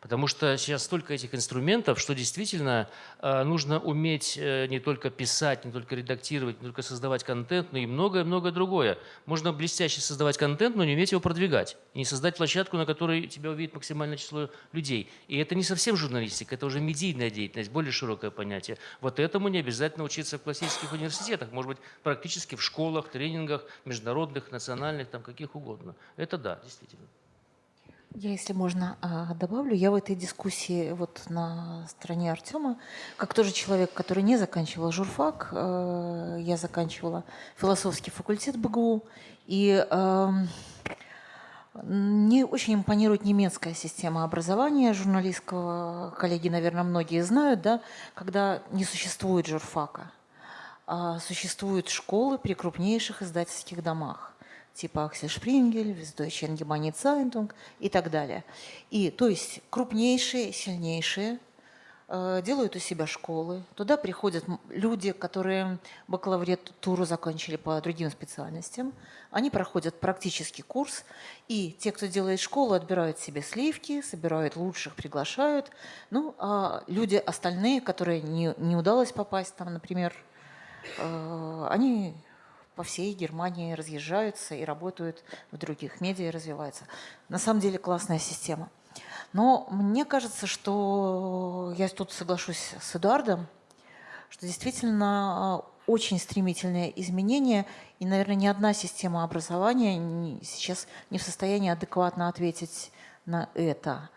Speaker 11: Потому что сейчас столько этих инструментов, что действительно э, нужно уметь э, не только писать, не только редактировать, не только создавать контент, но и многое-многое другое. Можно блестяще создавать контент, но не уметь его продвигать. И не создать площадку, на которой тебя увидит максимальное число людей. И это не совсем журналистика, это уже медийная деятельность, более широкое понятие. Вот этому не обязательно учиться в классических университетах, может быть, практически в школах, тренингах, международных, национальных, там каких угодно. Это да, действительно.
Speaker 8: Я, если можно, а, добавлю, я в этой дискуссии вот на стороне Артема, как тоже человек, который не заканчивал журфак, э, я заканчивала философский факультет БГУ, и эм, мне очень импонирует немецкая система образования журналистского. Коллеги, наверное, многие знают, да, когда не существует журфака. а, существуют школы при крупнейших издательских домах типа Аксель Шпрингель, Allgemeine Zeitung и так далее. И, то есть крупнейшие, сильнейшие э, делают у себя школы. Туда приходят люди, которые бакалавриатуру закончили по другим специальностям. Они проходят практический курс. И те, кто делает школу, отбирают себе сливки, собирают лучших, приглашают. Ну, а люди остальные, которые не, не удалось попасть, там, например, э, они по всей Германии разъезжаются и работают в других медиа, развиваются. На самом деле классная система. Но мне кажется, что я тут соглашусь с Эдуардом, что действительно а, очень стремительные изменения, и, наверное, ни одна система образования сейчас не в состоянии адекватно ответить на это.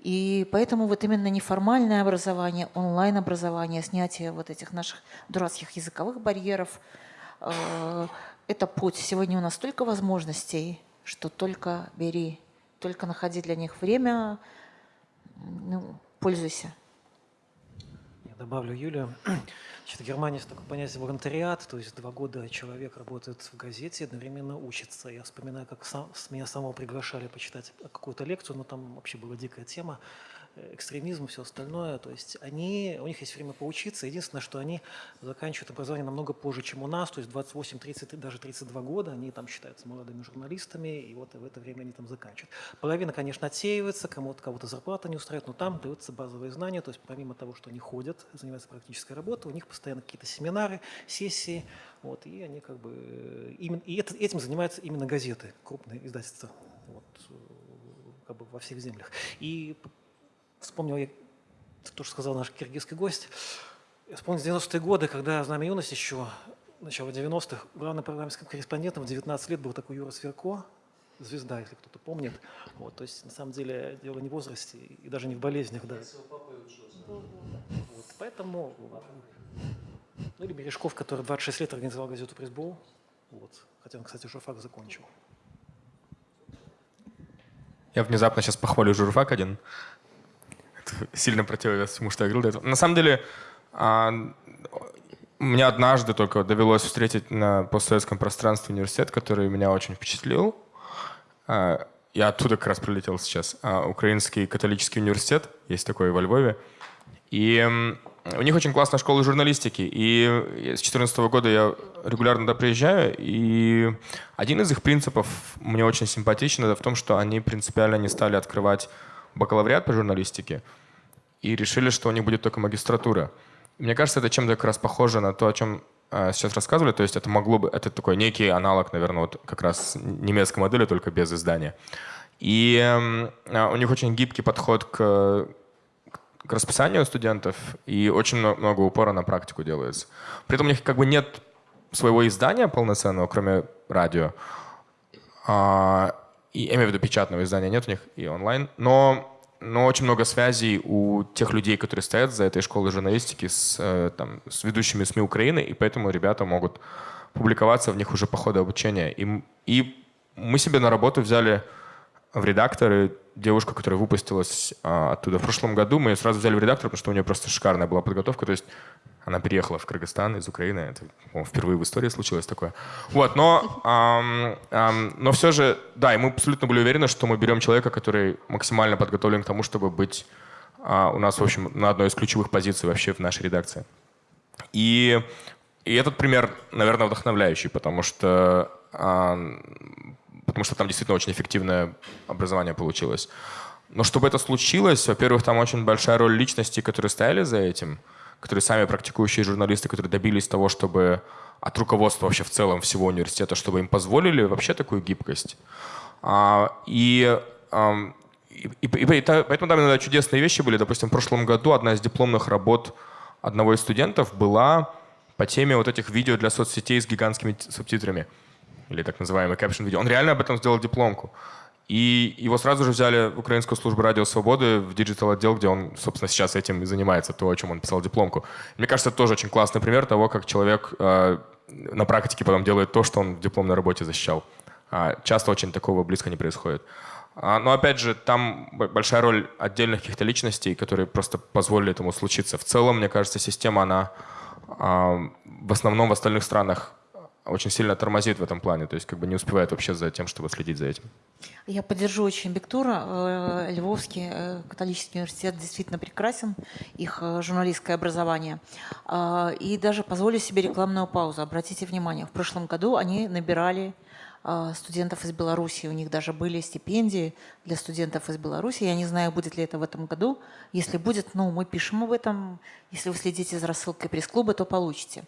Speaker 8: И поэтому вот именно неформальное образование, онлайн-образование, снятие вот этих наших дурацких языковых барьеров – Э, это путь. Сегодня у нас столько возможностей, что только бери, только находи для них время, ну, пользуйся.
Speaker 6: Я добавлю Юлия. Значит, *clears throat* в Германии есть такое понятие волонтариат, то есть два года человек работает в газете, одновременно учится. Я вспоминаю, как сам, меня самого приглашали почитать какую-то лекцию, но там вообще была дикая тема экстремизм, все остальное. То есть они, у них есть время поучиться. Единственное, что они заканчивают образование намного позже, чем у нас, то есть 28, 30, даже 32 года. Они там считаются молодыми журналистами, и вот в это время они там заканчивают. Половина, конечно, отсеивается, кому-то кого-то зарплата не устраивает, но там даются базовые знания. То есть помимо того, что они ходят, занимаются практической работой, у них постоянно какие-то семинары, сессии. Вот, и они как бы... Именно, и это, этим занимаются именно газеты, крупные издательства. Вот, как бы во всех землях. И вспомнил я то, что сказал наш киргизский гость. Я вспомнил 90-е годы, когда «Знамя юности» еще, начало 90-х, главным программистским корреспондентом в 19 лет был такой Юра Сверко, звезда, если кто-то помнит. Вот, то есть, на самом деле, дело не в возрасте и даже не в болезнях. Да. Вот, поэтому... Ну, или Бережков, который 26 лет организовал газету «Пресбол». Вот. Хотя он, кстати, журфак закончил.
Speaker 2: Я внезапно сейчас похвалю журфак один сильно противовес всему, что я говорил до этого. На самом деле, а, мне однажды только довелось встретить на постсоветском пространстве университет, который меня очень впечатлил. А, я оттуда как раз прилетел сейчас. А, Украинский католический университет, есть такой во Львове. И у них очень классная школа журналистики. И с 2014 года я регулярно туда приезжаю. И один из их принципов мне очень симпатичен. Это в том, что они принципиально не стали открывать бакалавриат по журналистике и решили, что у них будет только магистратура. Мне кажется, это чем-то как раз похоже на то, о чем э, сейчас рассказывали. То есть это могло бы, это такой некий аналог, наверное, вот как раз немецкой модели, только без издания. И э, у них очень гибкий подход к, к расписанию студентов, и очень много, много упора на практику делается. При этом у них как бы нет своего издания полноценного, кроме радио. А, и я имею в виду печатного издания нет у них и онлайн, но, но очень много связей у тех людей, которые стоят за этой школой журналистики с, э, там, с ведущими СМИ Украины, и поэтому ребята могут публиковаться в них уже по ходу обучения. И, и мы себе на работу взяли в редакторы девушку, которая выпустилась а, оттуда в прошлом году. Мы ее сразу взяли в редактор, потому что у нее просто шикарная была подготовка. То есть она переехала в Кыргызстан из Украины. Это впервые в истории случилось такое. Вот, но, ам, ам, но все же, да, и мы абсолютно были уверены, что мы берем человека, который максимально подготовлен к тому, чтобы быть а, у нас, в общем, на одной из ключевых позиций вообще в нашей редакции. И, и этот пример, наверное, вдохновляющий, потому что, а, потому что там действительно очень эффективное образование получилось. Но чтобы это случилось, во-первых, там очень большая роль личностей, которые стояли за этим – которые сами практикующие журналисты, которые добились того, чтобы от руководства вообще в целом всего университета, чтобы им позволили вообще такую гибкость. А, и, и, и, и поэтому там иногда чудесные вещи были. Допустим, в прошлом году одна из дипломных работ одного из студентов была по теме вот этих видео для соцсетей с гигантскими субтитрами или так называемый caption видео. Он реально об этом сделал дипломку. И его сразу же взяли в Украинскую службу радио «Свободы» в digital отдел, где он, собственно, сейчас этим и занимается, то, о чем он писал дипломку. Мне кажется, это тоже очень классный пример того, как человек э, на практике потом делает то, что он в дипломной работе защищал. А часто очень такого близко не происходит. А, но опять же, там большая роль отдельных каких-то личностей, которые просто позволили этому случиться. В целом, мне кажется, система, она а, в основном в остальных странах очень сильно тормозит в этом плане, то есть как бы не успевает вообще за тем, чтобы следить за этим.
Speaker 8: Я поддержу очень Бектура. Э, Львовский э, католический университет действительно прекрасен, их э, журналистское образование. И даже позволю себе рекламную паузу. Обратите внимание, в прошлом году они набирали а, студентов из Беларуси. У них даже были стипендии для студентов из Беларуси. Я не знаю, будет ли это в этом году. Если будет, ну, мы пишем об этом. Если вы следите за рассылкой пресс-клуба, то получите.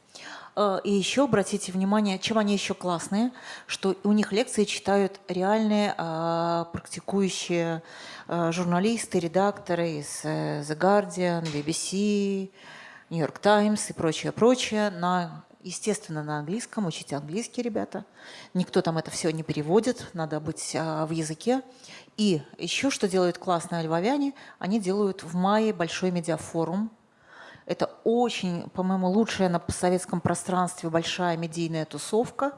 Speaker 8: А, и еще обратите внимание, чем они еще классные, что у них лекции читают реальные а, практикующие журналисты, редакторы из э, The Guardian, BBC, New York Times и прочее, прочее на естественно, на английском, учите английский, ребята. Никто там это все не переводит, надо быть а, в языке. И еще что делают классные львовяне, они делают в мае большой медиафорум, это очень, по-моему, лучшая на советском пространстве большая медийная тусовка.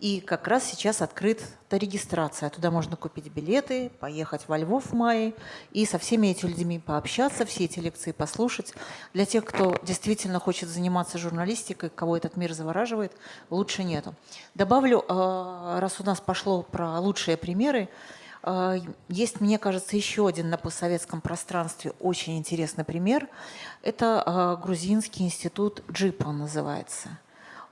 Speaker 8: И как раз сейчас открыта регистрация. Туда можно купить билеты, поехать во Львов в мае и со всеми этими людьми пообщаться, все эти лекции послушать. Для тех, кто действительно хочет заниматься журналистикой, кого этот мир завораживает, лучше нету. Добавлю, э, раз у нас пошло про лучшие примеры, а, есть, мне кажется, еще один на постсоветском пространстве очень интересный пример. Это а, грузинский институт Джипа называется.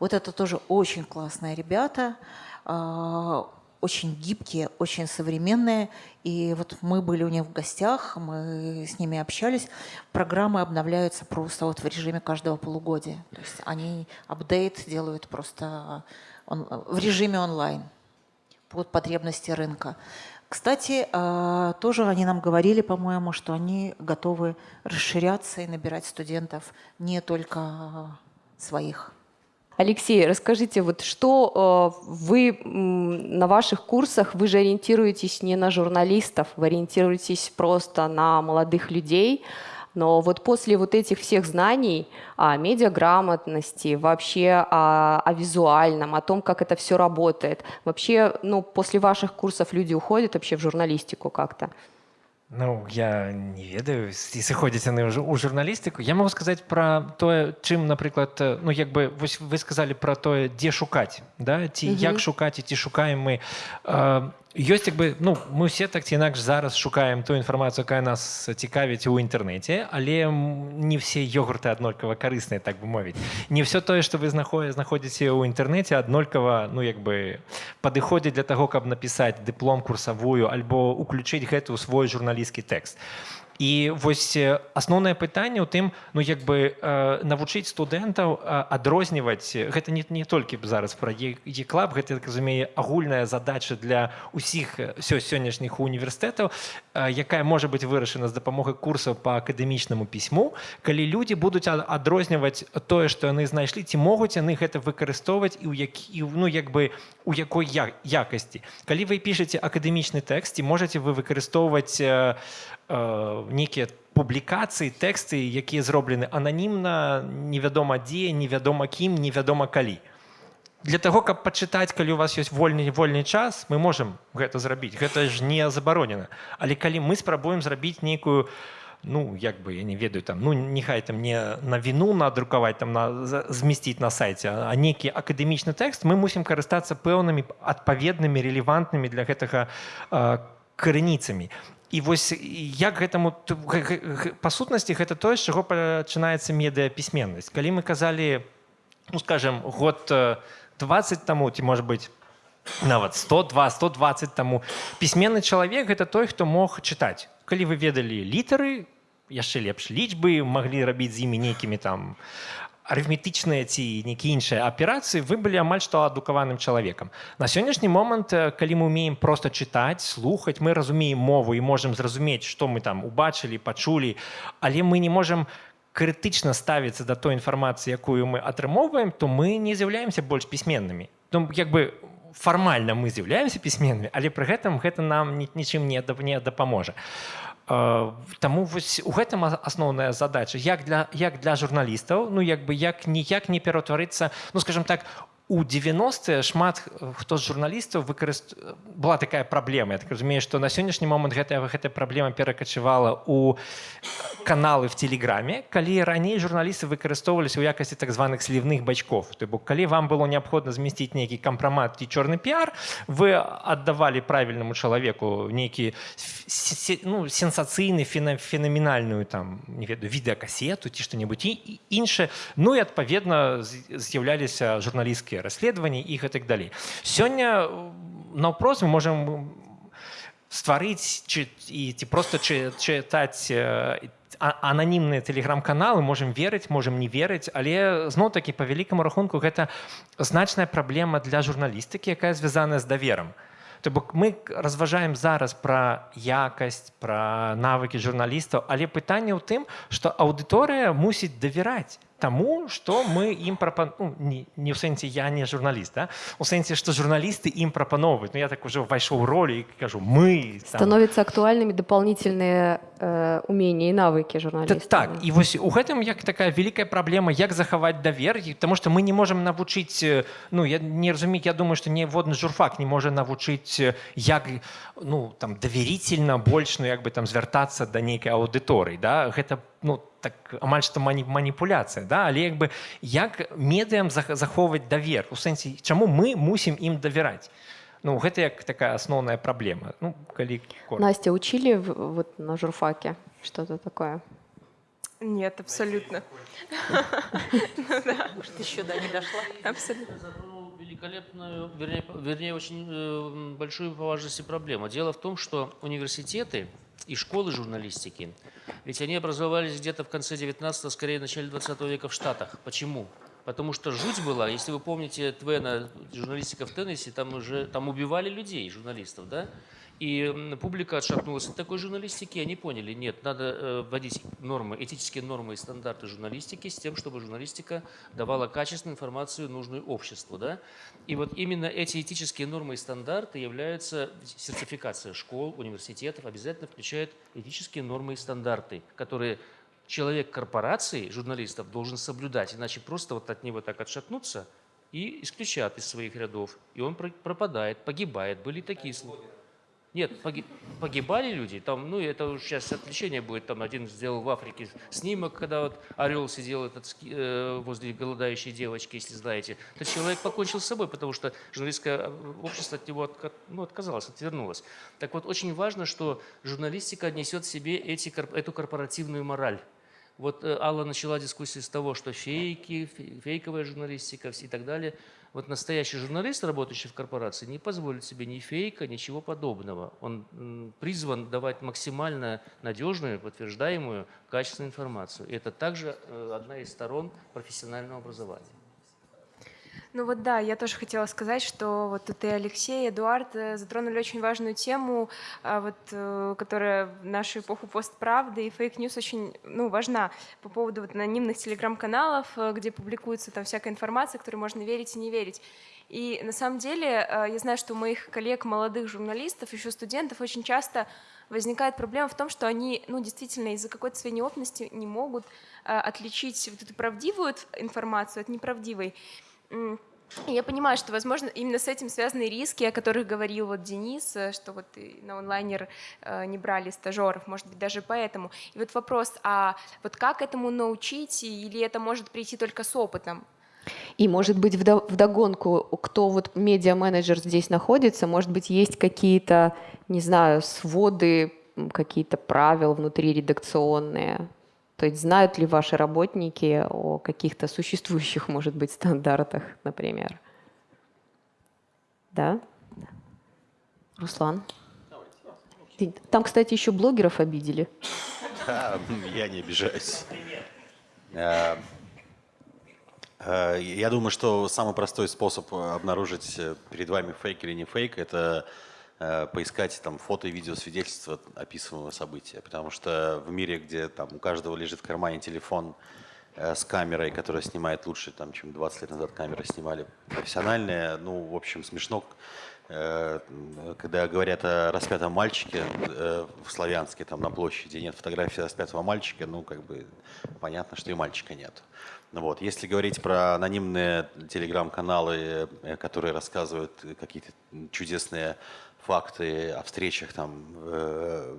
Speaker 8: Вот это тоже очень классные ребята, а, очень гибкие, очень современные. И вот мы были у них в гостях, мы с ними общались. Программы обновляются просто вот в режиме каждого полугодия. То есть они апдейт делают просто в режиме онлайн под потребности рынка. Кстати, а, тоже они нам говорили, по-моему, что они готовы расширяться и набирать студентов не только своих.
Speaker 1: Алексей, расскажите, вот что а, вы на ваших курсах, вы же ориентируетесь не на журналистов, вы ориентируетесь просто на молодых людей, но вот после вот этих всех знаний о медиаграмотности, вообще о, о визуальном, о том, как это все работает, вообще, ну, после ваших курсов люди уходят вообще в журналистику как-то?
Speaker 10: Ну, я не ведаю, если ходите на у журналістику. Я могу сказать про то, чим, наприклад, ну, якби ви сказали про то, де шукати, да? ті, угу. як шукати, ті шукаємо ми. Ёсць як бы ну мы все так ці інакш зараз шукаем ту інфармацыю якая нас цікавіць у інтэрнэце але не все ёгурты аднолькава карысныя так бы мовіць не все тое што вы знахое знаходзіце ў інтэрнэце аднолькава ну як бы падыходзіць для таго каб напісаць дыплом курсавую альбо уключыць гэта ў свой журналісцкі тэкст І вось асноўнае пытанне ў тым ну як бы э, навучыць студэнтаў адрозніваць гэта не, не толькі зараз пра еклаб гэта так разумее агульная задача для усіх сё сённяшніх універсітэтаў якая можа быць вырашана з дапамогай курсаў по акадэмічнаму пісьму калі людзі будуць адрозніваць тое што яны знайшлі ці могуць яны гэта выкарыстоўваць і ў які ну як бы у якой якасці. Калі вы пішаце акадэмічны тэкст ці можаце вы выкарыстоўваць э, Э, нейкія публікацыі тэксты якія зроблены ананімна невядома дзе невядома кім невядома калі. Для того каб пачытаць калі у вас ёсць вольны вольны час мы можемм гэта зрабіць. Гэта ж не забаронена. Але калі мы спрабуем зрабіць нейкую ну як бы я не ведаю там ну нехай там не на віну надрукаваць там на змясціць на сайце а нейкі акадэмічны тэкст мы мусім карыстацца пэўнымі адпаведнымі релевантнымі для гэтага э, крыніцамі і вось як гэтаму па сутнасці гэта тое з чаго пачынаецца медыяпісьменнасць калі мы казалі ну скажем год 20 таму ці может быть нават 102 120 таму пісьменны чалавек гэта той хто мог чытаць калі вы ведалі літары яшчэ лепш лічбы маглі рабіць з імі нейкімі там арифметычныя ці нейкія іншыя аперацыі вы былі амаль што адукаваным чалавекам на сённяшні момант калі мы умеем просто чытаць слухаць мы разумеем мову і можемм зразумець што мы там убачылі пачулі але мы не можемм крытычна ставіцца да той інфармацыі якую мы атрымоўваем то мы не з'яўляемся больш пісьменнымі ну як бы фармальна мы з'яўляемся пісьменнымі але пры гэтым гэта нам нічым не не дапаможа Таму вось у гэтым асноўная задача як для як для журналістаў ну як бы як ніяк не пераўтварыцца ну скажем так у 90 шмат хто з журналістаў выкарыст... была такая праблема Я так разумею што на сённяшні момант гэтая гэтая праблема перакачывала у каналы в телеграме калі раней журналісты выкарыстоўваліся ў якасці так званых слівных бачков то бок калі вам было неабходна змясціць нейкі кампрамат ці чорны піар вы аддавалі правільнаму чалавеку нейкі ну, сенсацыйны фенаменальную там не ведаю відэакасету ці што-небудзь і іншае ну і адпаведна з'яўляліся журналісцкія журналістскія расследаванні і гэтак далей сёння наўпрост мы можем стварыць ці, і ці просто чытаць ананімныя тэлеграм-каналы можем верыць можем не верыць але зноў такі по вялікаму рахунку гэта значная праблема для журналістыкі якая звязаная з даверам то бок мы разважаем зараз пра якасць пра навыкі журналістаў але пытанне ў тым што аўдыторыя мусіць давяраць тому что мы ім прапан... ну, не, не ў сэнсе я не журналіст да? у сэнсе што журналісты ім прапаноўваюць Ну я так уже ўвайшоў ролі і кажу мы
Speaker 1: там... становятся актуальнымі дополнительные э, умения і навыкі журналіста
Speaker 10: так і вось у гэтым як такая вялікая праблема як захаваць давер тому что мы не можем навучыць ну я не разумею я думаю что ніводны журфак не можа навучыць як ну там даверительно больш ну як бы там звяртацца да нейкай аўдыторыі да гэта ну по так амаль што маніпуляцыя да але як бы як медыям захоўваць давер у сэнсе чаму мы мусім ім давяраць ну гэта як такая асноўная праблема ну калі
Speaker 1: Настя учили вот на журфаке что-то такое
Speaker 5: нет абсолютно
Speaker 8: еще да не дошла
Speaker 5: абсолютно
Speaker 11: великолепную, вернее, вернее очень э, большую по важности проблему. Дело в том, что университеты и школы журналистики, ведь они образовались где-то в конце 19 скорее в начале 20 века в Штатах. Почему? Потому что жуть была, если вы помните Твена, журналистика в Теннессе, там уже там убивали людей, журналистов, да? И публика отшатнулась от такой журналистики, они поняли, нет, надо э, вводить нормы, этические нормы и стандарты журналистики с тем, чтобы журналистика давала качественную информацию, нужную обществу. Да? И вот именно эти этические нормы и стандарты являются, сертификация школ, университетов обязательно включает этические нормы и стандарты, которые человек корпорации, журналистов, должен соблюдать, иначе просто вот от него так отшатнуться и исключат из своих рядов. И он пропадает, погибает. Были такие случаи. Нет, погибали люди. Там, ну, это уже сейчас отвлечение будет. Там один сделал в Африке снимок, когда вот орел сидел этот, э, возле голодающей девочки, если знаете. Этот человек покончил с собой, потому что журналистское э, общество от него от, ну, отказалось, отвернулось. Так вот, очень важно, что журналистика несет в себе эти, эту корпоративную мораль. Вот э, Алла начала дискуссию с того, что фейки, фейковая журналистика и так далее – вот настоящий журналист, работающий в корпорации, не позволит себе ни фейка, ничего подобного. Он призван давать максимально надежную, подтверждаемую, качественную информацию. И это также э, одна из сторон профессионального образования.
Speaker 5: Ну вот да, я тоже хотела сказать, что вот тут и Алексей, и Эдуард э, затронули очень важную тему, а, вот, э, которая в нашу эпоху постправды и fake news очень ну, важна по поводу вот анонимных телеграм-каналов, э, где публикуется там всякая информация, которой можно верить и не верить. И на самом деле я знаю, что у моих коллег, молодых журналистов, еще студентов очень часто возникает проблема в том, что они ну, действительно из-за какой-то своей неопытности не могут отличить вот эту правдивую информацию от неправдивой. Я понимаю, что, возможно, именно с этим связаны риски, о которых говорил вот Денис, э, что вот на онлайнер э, не брали стажеров, может быть, даже поэтому. И вот вопрос, а вот как этому научить, или это может прийти только с опытом?
Speaker 1: И, может быть, вдогонку, кто вот медиа-менеджер здесь находится, может быть, есть какие-то, не знаю, своды, какие-то правила внутри редакционные, то есть знают ли ваши работники о каких-то существующих, может быть, стандартах, например? Да? Руслан? Там, кстати, еще блогеров обидели.
Speaker 4: Да, *laughs* я не обижаюсь. Э, э, я думаю, что самый простой способ обнаружить перед вами фейк или не фейк – это поискать там фото и видео свидетельства описываемого события. Потому что в мире, где там у каждого лежит в кармане телефон э, с камерой, которая снимает лучше, там, чем 20 лет назад камеры снимали профессиональные, ну, в общем, смешно э, когда говорят о распятом мальчике э, в Славянске, там на площади нет фотографии распятого мальчика, ну, как бы понятно, что и мальчика нет. Ну вот. Если говорить про анонимные телеграм-каналы, э, которые рассказывают какие-то чудесные факты о встречах там э,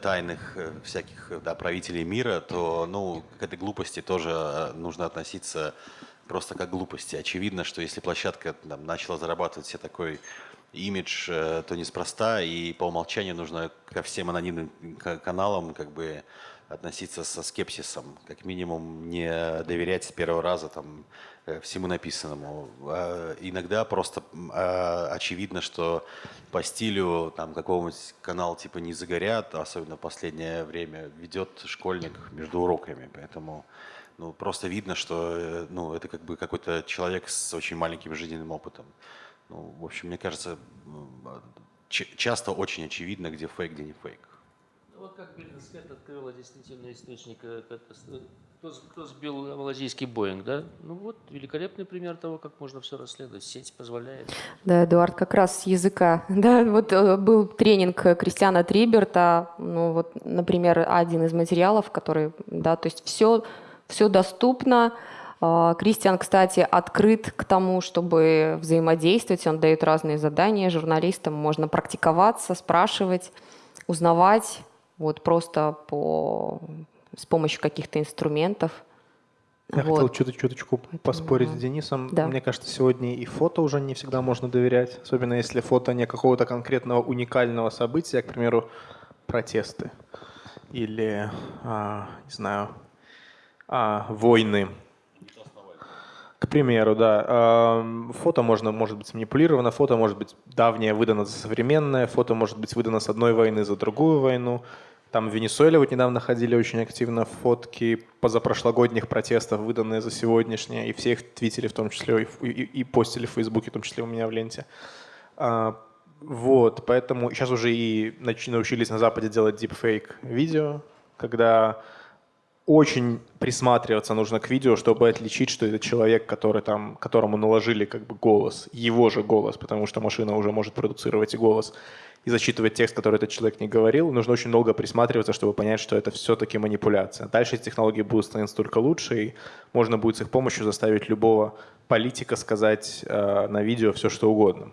Speaker 4: тайных э, всяких да, правителей мира, то ну, к этой глупости тоже нужно относиться просто как глупости. Очевидно, что если площадка там, начала зарабатывать себе такой имидж, то неспроста, и по умолчанию нужно ко всем анонимным каналам как бы относиться со скепсисом, как минимум не доверять с первого раза там, э, всему написанному. А иногда просто а, очевидно, что по стилю какого-нибудь канала типа «Не загорят», особенно в последнее время, ведет школьник между уроками. Поэтому ну, просто видно, что э, ну, это как бы какой-то человек с очень маленьким жизненным опытом. Ну, в общем, мне кажется, часто очень очевидно, где фейк, где не фейк
Speaker 11: вот как Биллинсхед открыла действительно источник, э, кто, кто сбил малазийский Боинг, да? Ну вот, великолепный пример того, как можно все расследовать. Сеть позволяет.
Speaker 1: Да, Эдуард, как раз с языка. *laughs* Да, вот э, был тренинг Кристиана Триберта, ну вот, например, один из материалов, который, да, то есть все, все доступно. А, Кристиан, кстати, открыт к тому, чтобы взаимодействовать. Он дает разные задания журналистам. Можно практиковаться, спрашивать, узнавать вот просто по, с помощью каких-то инструментов.
Speaker 7: Я вот. хотел чуть чуточку Поэтому, поспорить да. с Денисом. Да. Мне кажется, сегодня и фото уже не всегда можно доверять, особенно если фото не какого-то конкретного уникального события, к примеру, протесты или, а, не знаю, а, войны. Примеру, да. Фото можно, может быть манипулировано, фото может быть давнее выдано за современное, фото может быть выдано с одной войны за другую войну. Там в Венесуэле вот недавно ходили очень активно фотки позапрошлогодних протестов, выданные за сегодняшние, и все их твитили в том числе, и, и, и постили в Фейсбуке, в том числе у меня в ленте. А, вот, поэтому сейчас уже и научились на Западе делать deepfake видео, когда очень присматриваться нужно к видео, чтобы отличить, что это человек, который там, которому наложили как бы голос, его же голос, потому что машина уже может продуцировать и голос, и зачитывать текст, который этот человек не говорил. Нужно очень долго присматриваться, чтобы понять, что это все-таки манипуляция. Дальше эти технологии будут становиться только лучше, и можно будет с их помощью заставить любого политика сказать э, на видео все, что угодно.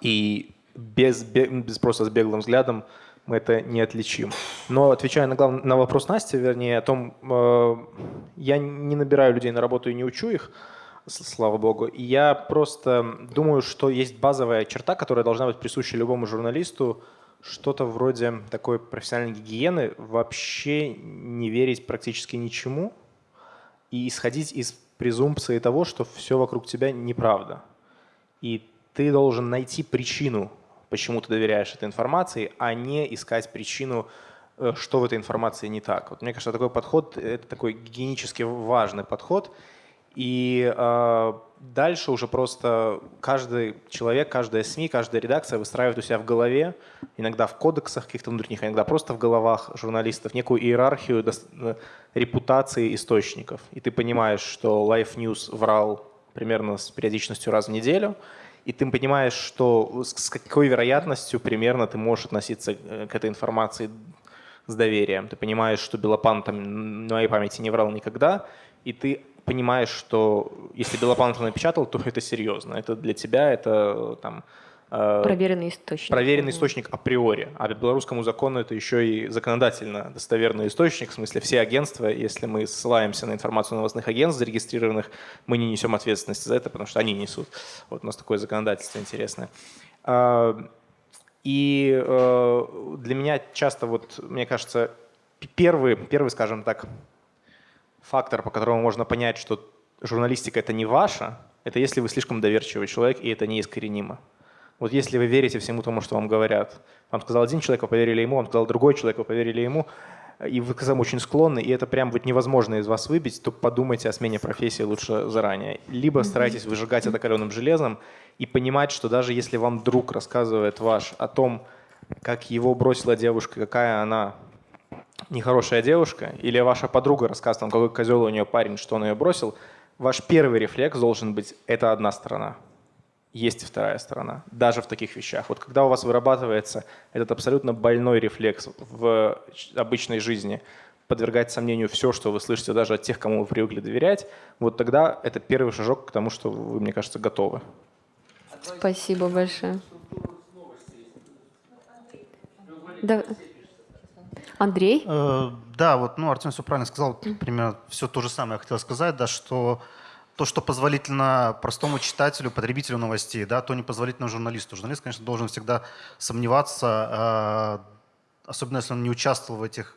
Speaker 7: И без, без просто с беглым взглядом мы это не отличим. Но отвечая на, глав... на вопрос Насти, вернее, о том, э, я не набираю людей на работу и не учу их, слава богу. И я просто думаю, что есть базовая черта, которая должна быть присуща любому журналисту, что-то вроде такой профессиональной гигиены, вообще не верить практически ничему и исходить из презумпции того, что все вокруг тебя неправда. И ты должен найти причину почему ты доверяешь этой информации, а не искать причину, э, что в этой информации не так. Вот мне кажется, такой подход – это такой гигиенически важный подход. И э, дальше уже просто каждый человек, каждая СМИ, каждая редакция выстраивает у себя в голове, иногда в кодексах каких-то внутренних, иногда просто в головах журналистов, некую иерархию э, репутации источников. И ты понимаешь, что Life News врал примерно с периодичностью раз в неделю – и ты понимаешь, что с какой вероятностью примерно ты можешь относиться э, к этой информации с доверием. Ты понимаешь, что Белопан там на моей памяти не врал никогда, и ты понимаешь, что если Белопан это напечатал, то это серьезно. Это для тебя, это там
Speaker 1: проверенный источник.
Speaker 7: Проверенный источник априори. А по белорусскому закону это еще и законодательно достоверный источник. В смысле, все агентства, если мы ссылаемся на информацию новостных агентств зарегистрированных, мы не несем ответственности за это, потому что они несут. Вот у нас такое законодательство интересное. А, и э, для меня часто, вот, мне кажется, первый, первый, скажем так, фактор, по которому можно понять, что журналистика это не ваша, это если вы слишком доверчивый человек, и это неискоренимо. Вот если вы верите всему тому, что вам говорят, вам сказал один человек, вы поверили ему, он сказал другой человек, вы поверили ему, и вы к этому очень склонны, и это прям будет невозможно из вас выбить, то подумайте о смене профессии лучше заранее. Либо старайтесь выжигать это каленым железом и понимать, что даже если вам друг рассказывает ваш о том, как его бросила девушка, какая она нехорошая девушка, или ваша подруга рассказывает вам, какой козел у нее парень, что он ее бросил, ваш первый рефлекс должен быть «это одна сторона». Есть и вторая сторона, даже в таких вещах. Вот когда у вас вырабатывается этот абсолютно больной рефлекс в обычной жизни, подвергать сомнению все, что вы слышите даже от тех, кому вы привыкли доверять, вот тогда это первый шажок к тому, что вы, мне кажется, готовы.
Speaker 1: Спасибо большое. Да. Андрей?
Speaker 3: Э, да, вот, ну, Артем все правильно сказал, примерно все то же самое я хотел сказать, да, что то, что позволительно простому читателю, потребителю новостей, да, то не позволительно журналисту. Журналист, конечно, должен всегда сомневаться, э, особенно если он не участвовал в этих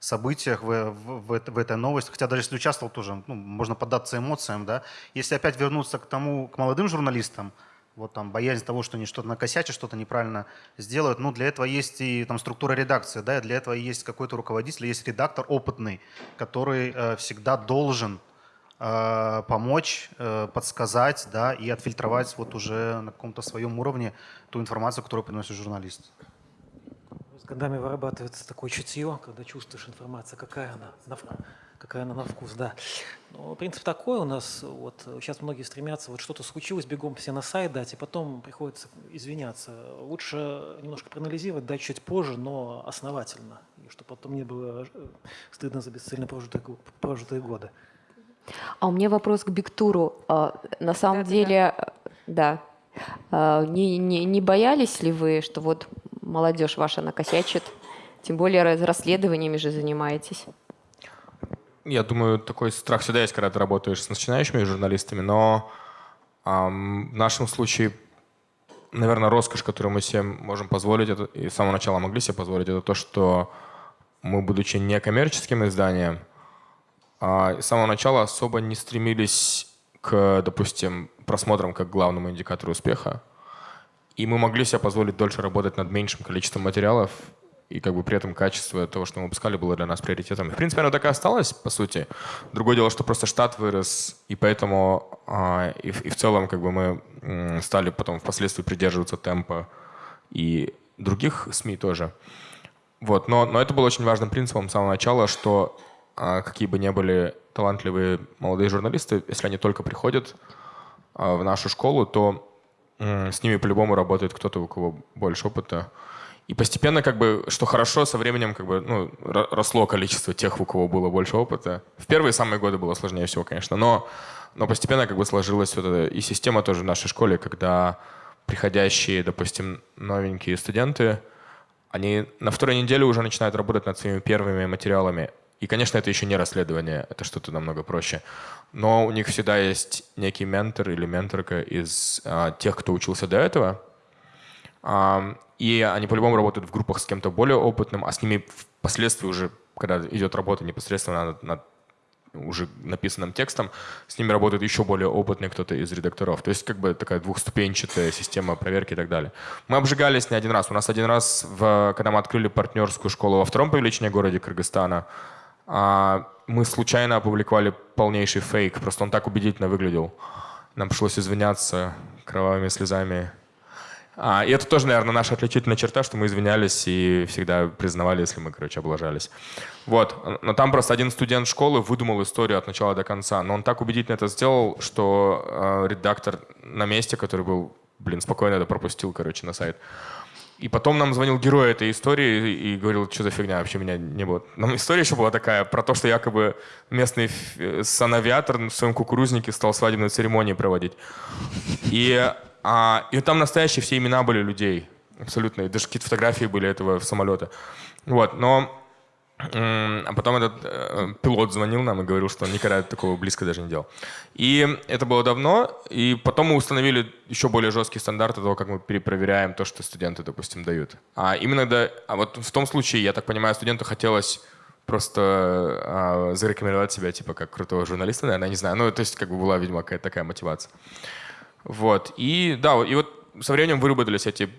Speaker 3: событиях, в, в, в, в этой новости. Хотя даже если участвовал, тоже ну, можно поддаться эмоциям. Да. Если опять вернуться к тому, к молодым журналистам, вот там боязнь того, что они что-то накосячат, что-то неправильно сделают. Ну, для этого есть и там структура редакции, да, и для этого есть какой-то руководитель, есть редактор опытный, который э, всегда должен э, помочь, э, подсказать, да, и отфильтровать вот уже на каком-то своем уровне ту информацию, которую приносит журналист.
Speaker 6: С годами вырабатывается такое чутье, когда чувствуешь информацию, какая она на какая она на вкус, да. Но принцип такой у нас, вот сейчас многие стремятся, вот что-то случилось, бегом все на сайт дать, и потом приходится извиняться. Лучше немножко проанализировать, дать чуть позже, но основательно, и чтобы потом не было э, стыдно за бесцельно прожитые, прожитые годы.
Speaker 1: А у меня вопрос к Биктуру. А, на самом да, деле, да, да. Не, не, не боялись ли вы, что вот молодежь ваша накосячит? Тем более расследованиями же занимаетесь.
Speaker 2: Я думаю, такой страх всегда есть, когда ты работаешь с начинающими журналистами, но эм, в нашем случае, наверное, роскошь, которую мы себе можем позволить, это, и с самого начала могли себе позволить, это то, что мы, будучи некоммерческим изданием, э, с самого начала особо не стремились к, допустим, просмотрам как главному индикатору успеха. И мы могли себе позволить дольше работать над меньшим количеством материалов и как бы при этом качество того, что мы выпускали, было для нас приоритетом. В принципе, оно так и осталось, по сути. Другое дело, что просто штат вырос, и поэтому а, и, и в целом как бы мы стали потом впоследствии придерживаться темпа и других СМИ тоже. Вот, но, но это было очень важным принципом с самого начала, что а, какие бы ни были талантливые молодые журналисты, если они только приходят а, в нашу школу, то с ними по-любому работает кто-то, у кого больше опыта. И постепенно, как бы, что хорошо, со временем как бы, ну, росло количество тех, у кого было больше опыта. В первые самые годы было сложнее всего, конечно, но, но постепенно как бы сложилась вот эта и система тоже в нашей школе, когда приходящие, допустим, новенькие студенты, они на второй неделе уже начинают работать над своими первыми материалами. И, конечно, это еще не расследование, это что-то намного проще. Но у них всегда есть некий ментор или менторка из а, тех, кто учился до этого. А, и они по-любому работают в группах с кем-то более опытным, а с ними впоследствии уже, когда идет работа непосредственно над, над уже написанным текстом, с ними работает еще более опытный кто-то из редакторов. То есть как бы такая двухступенчатая система проверки и так далее. Мы обжигались не один раз. У нас один раз, в, когда мы открыли партнерскую школу во втором по величине городе Кыргызстана, мы случайно опубликовали полнейший фейк. Просто он так убедительно выглядел. Нам пришлось извиняться кровавыми слезами а, и это тоже, наверное, наша отличительная черта, что мы извинялись и всегда признавали, если мы, короче, облажались. Вот. Но там просто один студент школы выдумал историю от начала до конца. Но он так убедительно это сделал, что э, редактор на месте, который был, блин, спокойно это пропустил, короче, на сайт. И потом нам звонил герой этой истории и говорил, что за фигня, вообще меня не было. Нам история еще была такая, про то, что якобы местный санавиатор в своем кукурузнике стал свадебную церемонию проводить. И а, и там настоящие все имена были людей. Абсолютно. И даже какие-то фотографии были этого самолета. Вот. Но а потом этот э, пилот звонил нам и говорил, что он никогда такого близко даже не делал. И это было давно, и потом мы установили еще более жесткие стандарты того, как мы перепроверяем то, что студенты, допустим, дают. А именно да, а вот в том случае, я так понимаю, студенту хотелось просто а, зарекомендовать себя типа как крутого журналиста, наверное, не знаю. Ну, то есть как бы была, видимо, какая-то такая мотивация. Вот. И да, и вот со временем выработались эти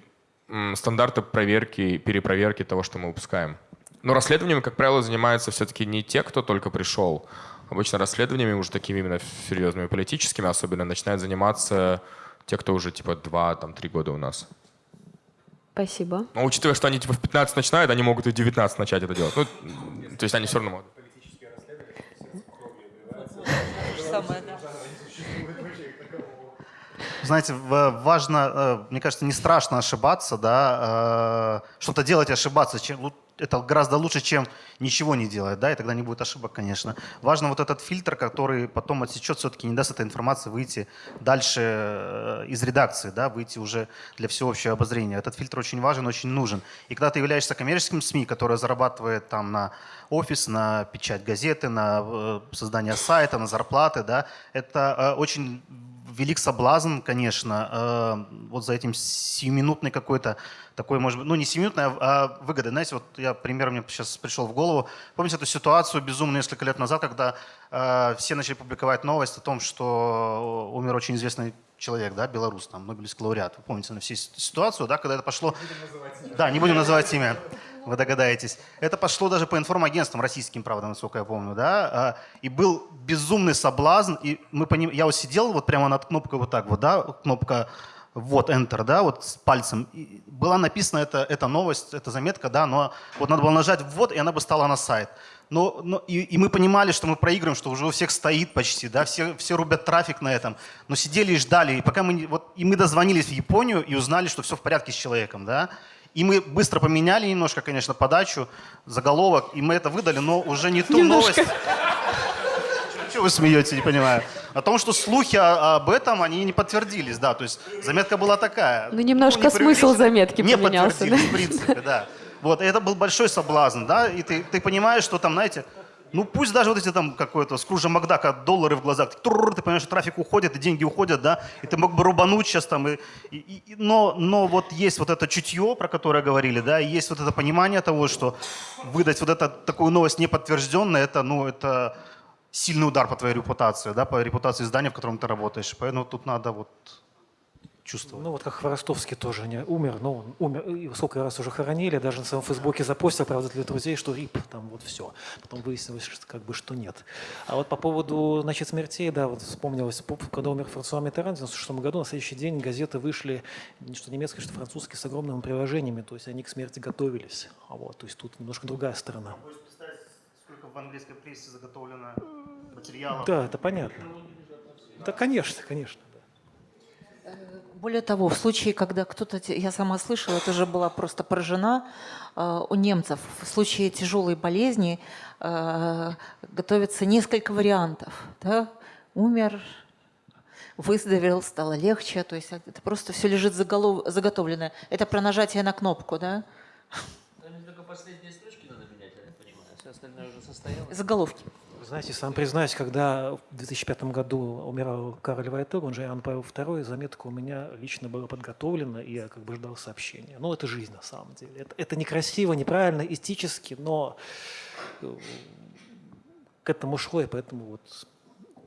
Speaker 2: стандарты проверки, перепроверки того, что мы выпускаем. Но расследованиями, как правило, занимаются все-таки не те, кто только пришел. Обычно расследованиями, уже такими именно серьезными политическими особенно, начинают заниматься те, кто уже типа 2-3 года у нас.
Speaker 1: Спасибо.
Speaker 2: Но учитывая, что они типа в 15 начинают, они могут и в 19 начать это делать. Ну, то есть они все равно могут.
Speaker 3: Знаете, важно, э, мне кажется, не страшно ошибаться, да, э, что-то делать и ошибаться. Чем, это гораздо лучше, чем ничего не делать, да, и тогда не будет ошибок, конечно. Важно вот этот фильтр, который потом отсечет, все-таки не даст этой информации выйти дальше э, из редакции, да, выйти уже для всеобщего обозрения. Этот фильтр очень важен, очень нужен. И когда ты являешься коммерческим СМИ, которое зарабатывает там на офис, на печать газеты, на создание сайта, на зарплаты, да, это очень велик соблазн, конечно, э, вот за этим сиюминутной какой-то такой, может быть, ну не сиюминутной, а, а выгоды. Знаете, вот я пример мне сейчас пришел в голову. Помните эту ситуацию безумную несколько лет назад, когда э, все начали публиковать новость о том, что умер очень известный человек, да, белорус, там, Нобелевский лауреат. Вы помните на всю ситуацию, да, когда это пошло... Не да, не будем называть имя вы догадаетесь. Это пошло даже по информагентствам российским, правда, насколько я помню, да, а, и был безумный соблазн, и мы поним... я вот сидел вот прямо над кнопкой вот так вот, да, кнопка вот Enter, да, вот с пальцем. И была написана эта, эта новость, эта заметка, да, но вот надо было нажать ввод, и она бы стала на сайт. Но, но, и, и мы понимали, что мы проигрываем, что уже у всех стоит почти, да, все, все рубят трафик на этом. Но сидели и ждали, и пока мы, вот, и мы дозвонились в Японию и узнали, что все в порядке с человеком, да. И мы быстро поменяли немножко, конечно, подачу, заголовок, и мы это выдали, но уже не ту немножко. новость. *laughs* Чего вы смеете, не понимаю? О том, что слухи об этом, они не подтвердились, да, то есть заметка была такая.
Speaker 1: Ну, немножко ну, смысл заметки
Speaker 3: не
Speaker 1: поменялся.
Speaker 3: Не подтвердились, да? в принципе, да. Вот, это был большой соблазн, да, и ты, ты понимаешь, что там, знаете, ну пусть даже вот эти там какой-то Скружа Макдака доллары в глазах, ты, ты понимаешь, что трафик уходит, и деньги уходят, да, и ты мог бы рубануть сейчас там, и, и, и, но, но вот есть вот это чутье, про которое говорили, да, и есть вот это понимание того, что выдать вот это, такую новость неподтвержденную, это, ну, это сильный удар по твоей репутации, да, по репутации здания, в котором ты работаешь. Поэтому тут надо вот чувствовал.
Speaker 6: Ну вот как Хворостовский тоже не умер, но он умер, и сколько раз уже хоронили, даже на своем фейсбуке запостил, правда, для друзей, что рип, там вот все. Потом выяснилось, что как бы что нет. А вот по поводу, значит, смертей, да, вот вспомнилось, когда умер Франсуа Миттеран в 96 году, на следующий день газеты вышли, что немецкие, что французские, с огромными приложениями, то есть они к смерти готовились. А вот, то есть тут немножко другая сторона.
Speaker 3: Представить, сколько в английской прессе заготовлено материалов?
Speaker 6: Да, это понятно. Да, конечно, конечно.
Speaker 8: Более того, в случае, когда кто-то, я сама слышала, это же была просто поражена, э, у немцев в случае тяжелой болезни э, готовится несколько вариантов. Да? Умер, выздоровел, стало легче, то есть это просто все лежит заголов... заготовленное. Это про нажатие на кнопку, да?
Speaker 11: Там только последние строчки надо менять, я понимаю, все остальное уже состоялось.
Speaker 8: Заголовки.
Speaker 6: Знаете, сам признаюсь, когда в 2005 году умирал Карл Вайтер, он же Иоанн Павел II, заметка у меня лично была подготовлена, и я как бы ждал сообщения. Ну, это жизнь на самом деле. Это, это некрасиво, неправильно, эстически, но э, к этому шло, и поэтому вот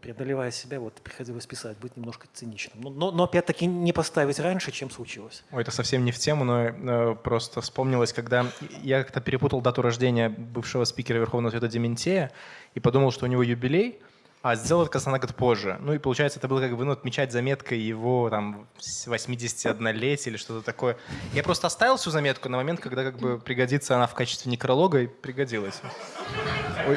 Speaker 6: преодолевая себя, вот приходилось писать, быть немножко циничным. Но, но, но опять-таки не поставить раньше, чем случилось.
Speaker 7: Ой, это совсем не в тему, но э, просто вспомнилось, когда я как-то перепутал дату рождения бывшего спикера Верховного Совета Дементея и подумал, что у него юбилей, а сделал кажется, на год позже. Ну и получается, это было как бы ну, отмечать заметкой его там 81-летия или что-то такое. Я просто оставил всю заметку на момент, когда как бы пригодится она в качестве некролога и пригодилась.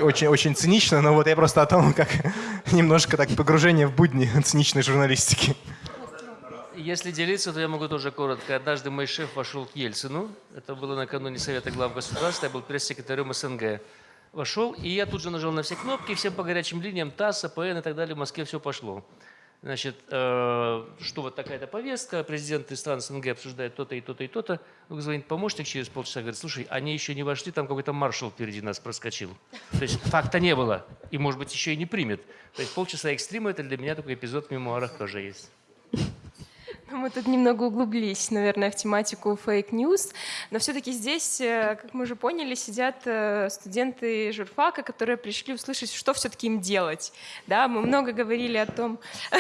Speaker 7: Очень, очень цинично, но вот я просто о том, как *laughs* немножко так погружение в будни циничной журналистики.
Speaker 11: Если делиться, то я могу тоже коротко. Однажды мой шеф вошел к Ельцину. Это было накануне Совета глав государства. Я был пресс-секретарем СНГ вошел, и я тут же нажал на все кнопки, всем по горячим линиям, ТАСС, АПН и так далее, в Москве все пошло. Значит, э, что вот такая-то повестка, президенты стран СНГ обсуждают то-то и то-то и то-то. Ну, звонит помощник через полчаса, говорит, слушай, они еще не вошли, там какой-то маршал впереди нас проскочил. То есть факта не было, и, может быть, еще и не примет. То есть полчаса экстрима – это для меня такой эпизод в мемуарах тоже есть.
Speaker 5: Мы тут немного углубились, наверное, в тематику fake news, но все-таки здесь, э, как мы уже поняли, сидят э, студенты журфака, которые пришли услышать, что все-таки им делать. Да, мы много говорили о том... *laughs*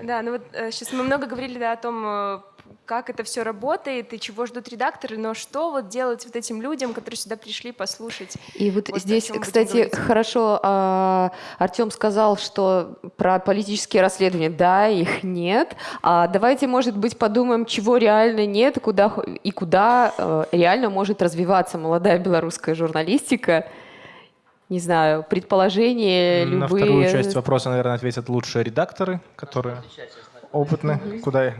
Speaker 5: Да, ну вот сейчас э, мы много говорили да, о том, как это все работает и чего ждут редакторы, но что вот делать вот этим людям, которые сюда пришли послушать?
Speaker 1: И вот, вот здесь, кстати, хорошо э, Артем сказал, что про политические расследования, да, их нет. А давайте, может быть, подумаем, чего реально нет, куда и куда э, реально может развиваться молодая белорусская журналистика. не знаю, предположения,
Speaker 7: На
Speaker 1: любые.
Speaker 7: вторую часть вопроса, наверное, ответят лучшие редакторы, которые опытны. Куда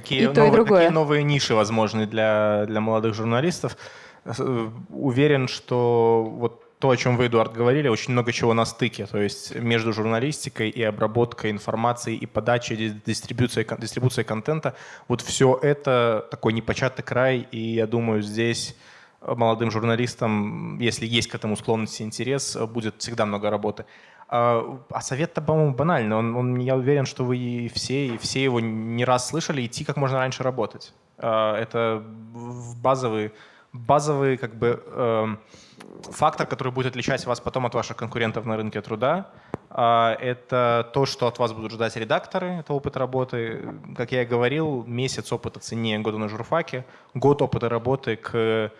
Speaker 7: какие,
Speaker 1: И и
Speaker 7: новые,
Speaker 1: другое.
Speaker 7: какие новые ниши возможны для, для молодых журналистов. С- Уверен, что вот то, о чем вы, Эдуард, говорили, очень много чего на стыке. То есть между журналистикой и обработкой информации, и подачей, ди- дистрибуцией, дистрибуцией контента. Вот все это такой непочатый край. И я думаю, здесь э, молодым журналистам, если есть к этому склонность и интерес, э, будет всегда много работы. А а совет-то, по-моему, банальный. Он, он- я уверен, что вы и все, и все его не раз слышали, идти как можно раньше работать. А, Это базовый, базовый как бы, эм, фактор, который будет отличать вас потом от ваших конкурентов на рынке труда. А, Это то, что от вас будут ждать редакторы, это опыт работы. Как я и говорил, месяц опыта ценнее года на журфаке, год опыта работы к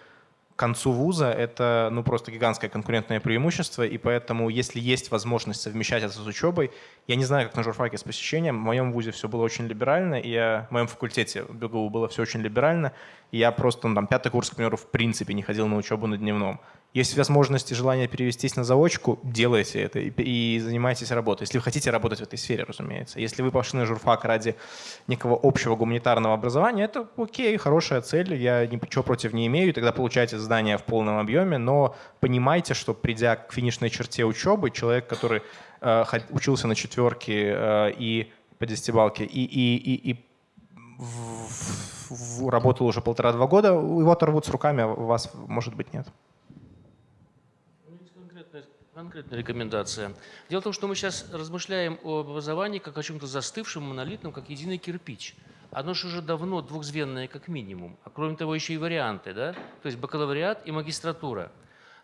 Speaker 7: концу вуза это ну, просто гигантское конкурентное преимущество, и поэтому, если есть возможность совмещать это с учебой, я не знаю, как на журфаке с посещением, в моем вузе все было очень либерально, и я, в моем факультете БГУ было все очень либерально, и я просто, ну, там, пятый курс, к примеру, в принципе не ходил на учебу на дневном. Есть возможность и желание перевестись на заочку, делайте это и, и занимайтесь работой. Если вы хотите работать в этой сфере, разумеется. Если вы пошли на журфак ради некого общего гуманитарного образования, это окей, хорошая цель, я ничего против не имею, тогда получайте здание в полном объеме, но понимайте, что придя к финишной черте учебы, человек, который э, учился на четверке э, и по десятибалке, и, и, и, и в- в- в- работал уже полтора-два года, его оторвут с руками, а вас, может быть, нет.
Speaker 11: Конкретная, рекомендация. Дело в том, что мы сейчас размышляем о образовании как о чем-то застывшем, монолитном, как единый кирпич. Оно же уже давно двухзвенное как минимум, а кроме того еще и варианты, да? То есть бакалавриат и магистратура.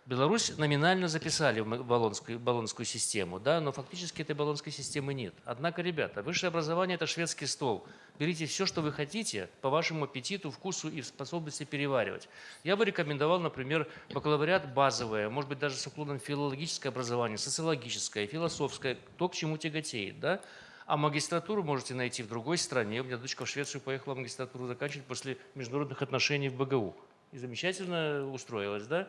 Speaker 11: Беларусь номинально записали в болонскую, болонскую систему, да, но фактически этой болонской системы нет. Однако, ребята, высшее образование – это шведский стол. Берите все, что вы хотите, по вашему аппетиту, вкусу и способности переваривать. Я бы рекомендовал, например, бакалавриат базовое, может быть, даже с уклоном филологическое образование, социологическое, философское, то, к чему тяготеет, да. А магистратуру можете найти в другой стране. У меня дочка в Швецию поехала магистратуру заканчивать после международных отношений в БГУ. И замечательно устроилась, да?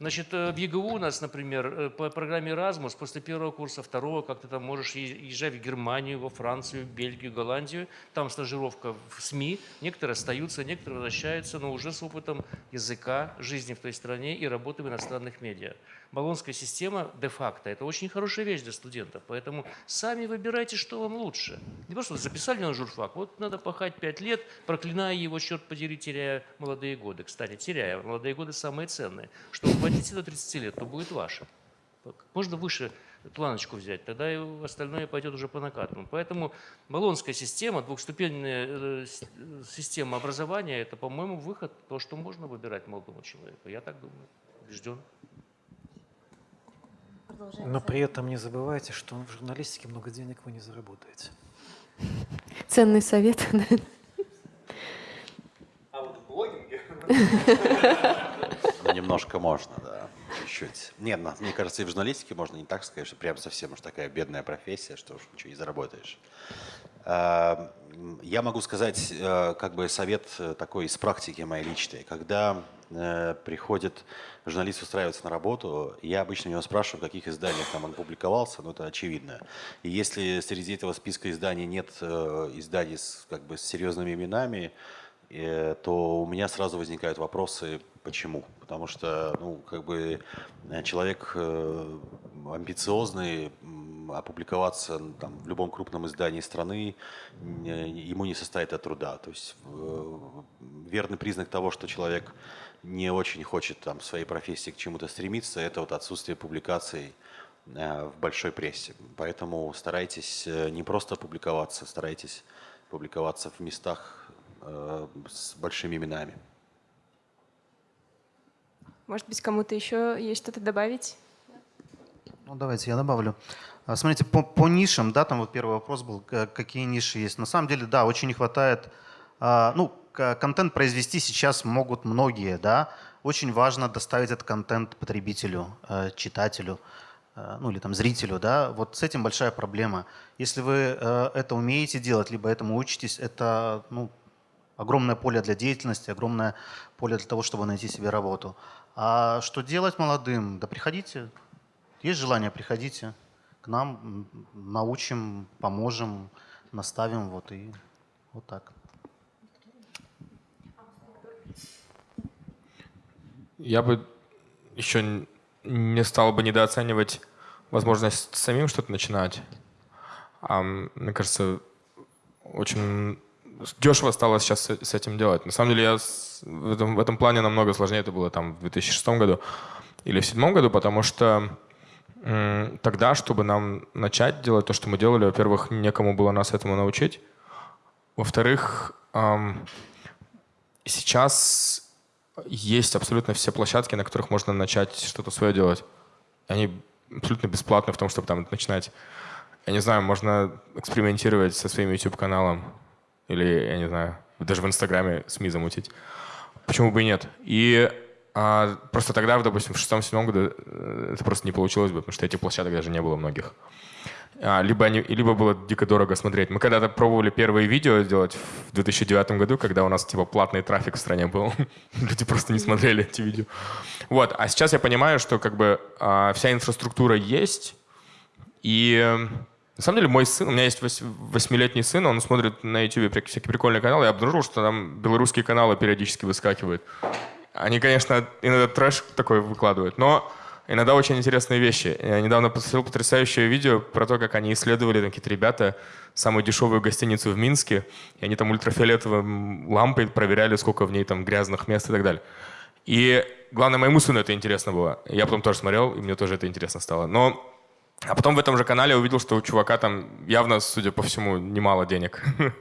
Speaker 11: Значит, э, в ЕГУ у нас, например, э, по программе Erasmus после первого курса, второго, как ты там можешь езжать в Германию, во Францию, Бельгию, Голландию. Там стажировка в СМИ. Некоторые остаются, некоторые возвращаются, но уже с опытом языка, жизни в той стране и работы в иностранных медиа. Болонская система де-факто – это очень хорошая вещь для студентов, поэтому сами выбирайте, что вам лучше. Не просто записали на журфак, вот надо пахать пять лет, проклиная его, черт подери, теряя молодые годы. Кстати, теряя, молодые годы самые ценные. Что вы хватите до 30 лет, то будет ваше. Можно выше планочку взять, тогда и остальное пойдет уже по накатанному. Поэтому баллонская система, двухступенная э, система образования – это, по-моему, выход, то, что можно выбирать молодому человеку. Я так думаю, убежден.
Speaker 6: Но при этом не забывайте, что в журналистике много денег вы не заработаете.
Speaker 1: Ценный совет. *laughs*
Speaker 4: Ну, немножко можно, да, чуть-чуть. Нет, на- мне кажется, и в журналистике можно не так сказать, что прям совсем уж такая бедная профессия, что уж ничего не заработаешь. А, Я могу сказать э, как бы совет э, такой из практики моей личной. Когда э, приходит журналист устраиваться на работу, я обычно у него спрашиваю, в каких изданиях там он публиковался, ну это очевидно. И если среди этого списка изданий нет э, изданий с, как бы, с серьезными именами, э, то у меня сразу возникают вопросы, почему. Потому что, ну, как бы человек амбициозный, опубликоваться там, в любом крупном издании страны ему не составит труда. То есть верный признак того, что человек не очень хочет там, в своей профессии к чему-то стремиться, это вот отсутствие публикаций э, в большой прессе. Поэтому старайтесь э, не просто публиковаться, старайтесь публиковаться в местах э, с большими именами.
Speaker 5: Может быть, кому-то еще есть что-то добавить?
Speaker 3: Ну, давайте я добавлю. А, Смотрите, по, по нишам, да, там вот первый вопрос был, какие ниши есть. На самом деле, да, очень не хватает, а, ну, контент произвести сейчас могут многие, да. Очень важно доставить этот контент потребителю, э, читателю, э, ну или там зрителю, да. Вот с этим большая проблема. Если вы э, это умеете делать, либо этому учитесь, это, ну, огромное поле для деятельности, огромное поле для того, чтобы найти себе работу. А что делать молодым? Да приходите, есть желание, приходите к нам, научим, поможем, наставим, вот и вот так.
Speaker 2: Я бы еще не стал бы недооценивать возможность самим что-то начинать. А, мне кажется, очень дешево стало сейчас с этим делать. На самом деле я в этом, в этом плане намного сложнее это было там в 2006 году или в 2007 году, потому что тогда, чтобы нам начать делать то, что мы делали, во-первых, некому было нас этому научить. Во-вторых, сейчас есть абсолютно все площадки, на которых можно начать что-то свое делать. Они абсолютно бесплатны в том, чтобы там начинать. Я не знаю, можно экспериментировать со своим YouTube-каналом. Или, я не знаю, даже в Инстаграме СМИ замутить. Почему бы и нет? И а, просто тогда, допустим, в шестом-седьмом году э, это просто не получилось бы, потому что этих площадок даже не было многих. А, либо, они, либо было дико дорого смотреть. Мы когда-то пробовали первые видео сделать в 2009 году, когда у нас типа платный трафик в стране был. *laughs* Люди просто не смотрели эти видео. Вот. А сейчас я понимаю, что как бы а, вся инфраструктура есть. И на самом деле мой сын, у меня есть восьмилетний сын, он смотрит на YouTube всякие прикольные каналы. Я обнаружил, что там белорусские каналы периодически выскакивают. Они, конечно, иногда трэш такой выкладывают, но иногда очень интересные вещи. Я недавно посмотрел потрясающее видео про то, как они исследовали, какие-то ребята, самую дешевую гостиницу в Минске, и они там ультрафиолетовой лампой проверяли, сколько в ней там грязных мест и так далее. И главное, моему сыну это интересно было. Я потом тоже смотрел, и мне тоже это интересно стало. Но а потом в этом же канале увидел, что у чувака там явно, судя по всему, немало денег. *laughs*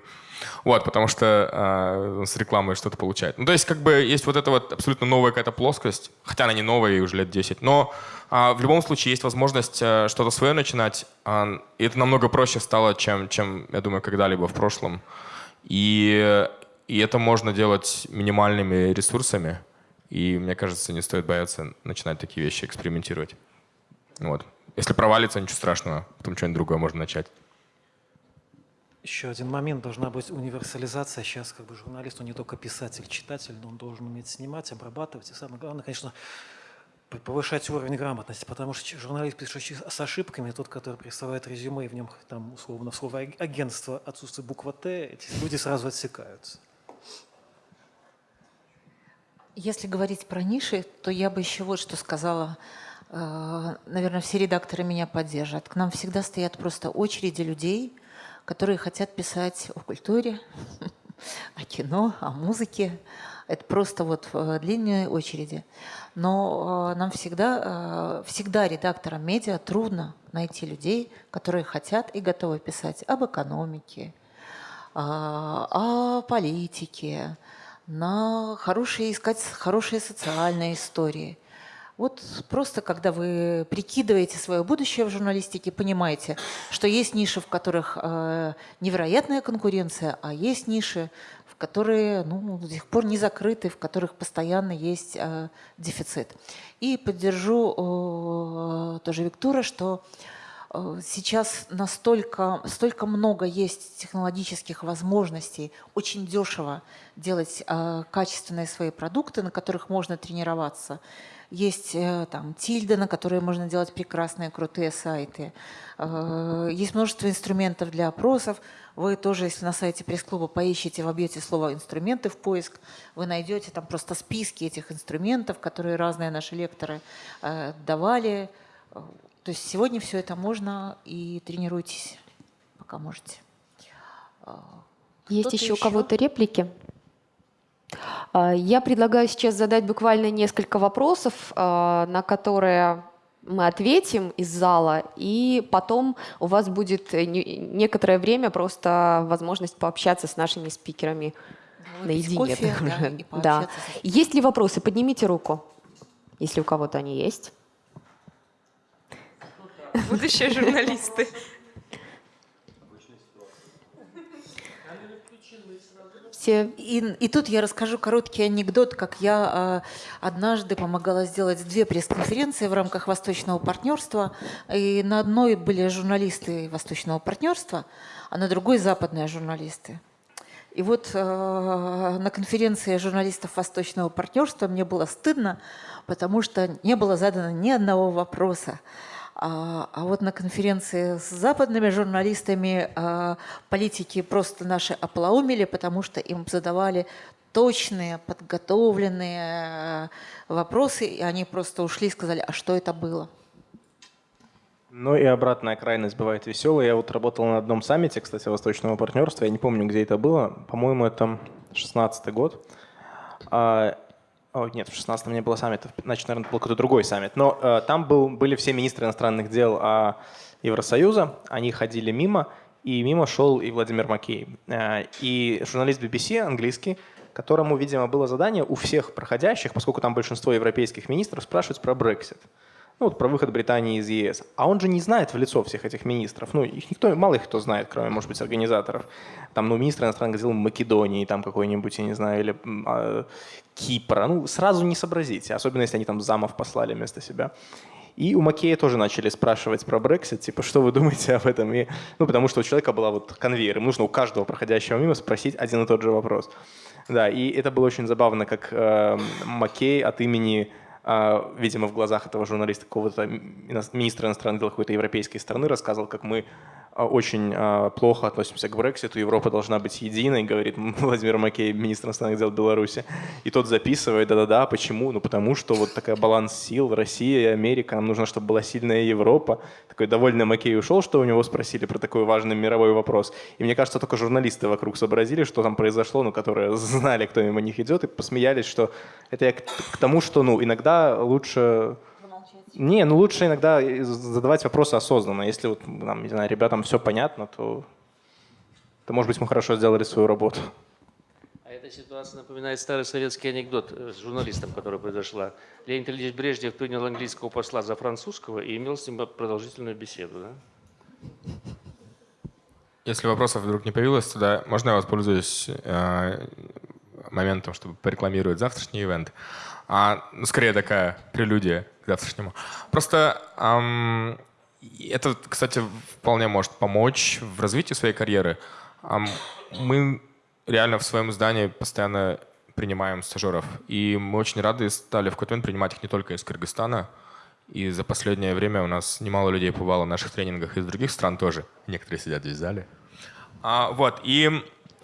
Speaker 2: Вот, потому что э, с рекламой что-то получает. Ну, то есть, как бы, есть вот эта вот абсолютно новая какая-то плоскость, хотя она не новая, ей уже лет 10, но э, в любом случае есть возможность э, что-то свое начинать, э, и это намного проще стало, чем, чем я думаю, когда-либо в прошлом. И, и это можно делать минимальными ресурсами, и мне кажется, не стоит бояться начинать такие вещи, экспериментировать. Вот. Если провалится, ничего страшного, потом что-нибудь другое можно начать.
Speaker 6: Еще один момент, должна быть универсализация. Сейчас как бы журналист, он не только писатель, читатель, но он должен уметь снимать, обрабатывать. И самое главное, конечно, повышать уровень грамотности, потому что журналист, пишущий с ошибками, тот, который присылает резюме, и в нем там условно в слово агентство отсутствует буква Т, эти люди сразу отсекаются.
Speaker 8: Если говорить про ниши, то я бы еще вот что сказала. Э, наверное, все редакторы меня поддержат. К нам всегда стоят просто очереди людей – которые хотят писать о культуре, *laughs* о кино, о музыке. Это просто вот в длинной очереди. Но э, нам всегда, э, всегда редакторам медиа трудно найти людей, которые хотят и готовы писать об экономике, о политике, на хорошие, искать хорошие социальные истории – вот просто, когда вы прикидываете свое будущее в журналистике, понимаете, что есть ниши, в которых э, невероятная конкуренция, а есть ниши, в которые ну, до сих пор не закрыты, в которых постоянно есть э, дефицит. И поддержу э, тоже Виктора, что э, сейчас настолько столько много есть технологических возможностей очень дешево делать э, качественные свои продукты, на которых можно тренироваться. Есть э, там тильда, на которой можно делать прекрасные, крутые сайты. Э, есть множество инструментов для опросов. Вы тоже, если на сайте пресс-клуба поищите, вобьете слово «инструменты» в поиск, вы найдете там просто списки этих инструментов, которые разные наши лекторы э, давали. То есть сегодня все это можно и тренируйтесь, пока можете.
Speaker 1: Есть еще у кого-то реплики? А, я предлагаю сейчас задать буквально несколько вопросов, а, на которые мы ответим из зала, и потом у вас будет некоторое время просто возможность пообщаться с нашими спикерами наедине.
Speaker 8: Кофе,
Speaker 1: да, да. Есть ли вопросы? Поднимите руку, если у кого-то они есть.
Speaker 5: Будущие журналисты.
Speaker 8: Все. И, и тут я расскажу короткий анекдот, как я э, однажды помогала сделать две пресс-конференции в рамках Восточного партнерства. И на одной были журналисты Восточного партнерства, а на другой западные журналисты. И вот э, на конференции журналистов Восточного партнерства мне было стыдно, потому что не было задано ни одного вопроса. А, а вот на конференции с западными журналистами а, политики просто наши оплоумили, потому что им задавали точные, подготовленные э, вопросы, и они просто ушли и сказали, а что это было?
Speaker 7: Ну и обратная крайность бывает веселая. Я вот работал на одном саммите, кстати, Восточного партнерства. Я не помню, где это было. По-моему, это 16 год. О, нет, в 16-м не было саммита, значит, наверное, был какой-то другой саммит. Но э, там был, были все министры иностранных дел э, Евросоюза, они ходили мимо, и мимо шел и Владимир Макей. Э, и журналист BBC английский, которому, видимо, было задание у всех проходящих, поскольку там большинство европейских министров, спрашивать про Брексит ну, вот про выход Британии из ЕС. А он же не знает в лицо всех этих министров. Ну, их никто, мало их кто знает, кроме, может быть, организаторов. Там, ну, министр иностранных дел Македонии, там какой-нибудь, я не знаю, или э, Кипра. Ну, сразу не сообразите, особенно если они там замов послали вместо себя. И у Макея тоже начали спрашивать про Брексит, типа, что вы думаете об этом? И, ну, потому что у человека была вот конвейер, им нужно у каждого проходящего мимо спросить один и тот же вопрос. Да, и это было очень забавно, как э, Маккей от имени видимо, в глазах этого журналиста какого-то министра иностранных дел какой-то европейской страны рассказывал, как мы а, очень а, плохо относимся к Брекситу, Европа должна быть единой, говорит *laughs* Владимир Макей, министр иностранных дел Беларуси. И тот записывает, да-да-да, почему? Ну потому что вот такая баланс сил, Россия и Америка, нам нужно, чтобы была сильная Европа. Такой довольный Макей ушел, что у него спросили про такой важный мировой вопрос. И мне кажется, только журналисты вокруг сообразили, что там произошло, ну, которые *laughs* знали, кто мимо них идет, и посмеялись, что это я к тому, что, ну, иногда лучше не, ну лучше иногда задавать вопросы осознанно. Если вот, там, не знаю, ребятам все понятно, то, то, может быть, мы хорошо сделали свою работу.
Speaker 11: А эта ситуация напоминает старый советский анекдот э, с журналистом, который произошла. Леонид Ильич Брежнев принял английского посла за французского и имел с ним продолжительную беседу. Да?
Speaker 2: Если вопросов вдруг не появилось, тогда можно я воспользуюсь э, моментом, чтобы порекламировать завтрашний ивент. А, ну, скорее такая прелюдия к завтрашнему. Просто эм, это, кстати, вполне может помочь в развитии своей карьеры. Эм, мы реально в своем здании постоянно принимаем стажеров. И мы очень рады стали в какой-то момент принимать их не только из Кыргызстана. И за последнее время у нас немало людей побывало на наших тренингах из других стран тоже. Некоторые сидят здесь в зале. А, вот, и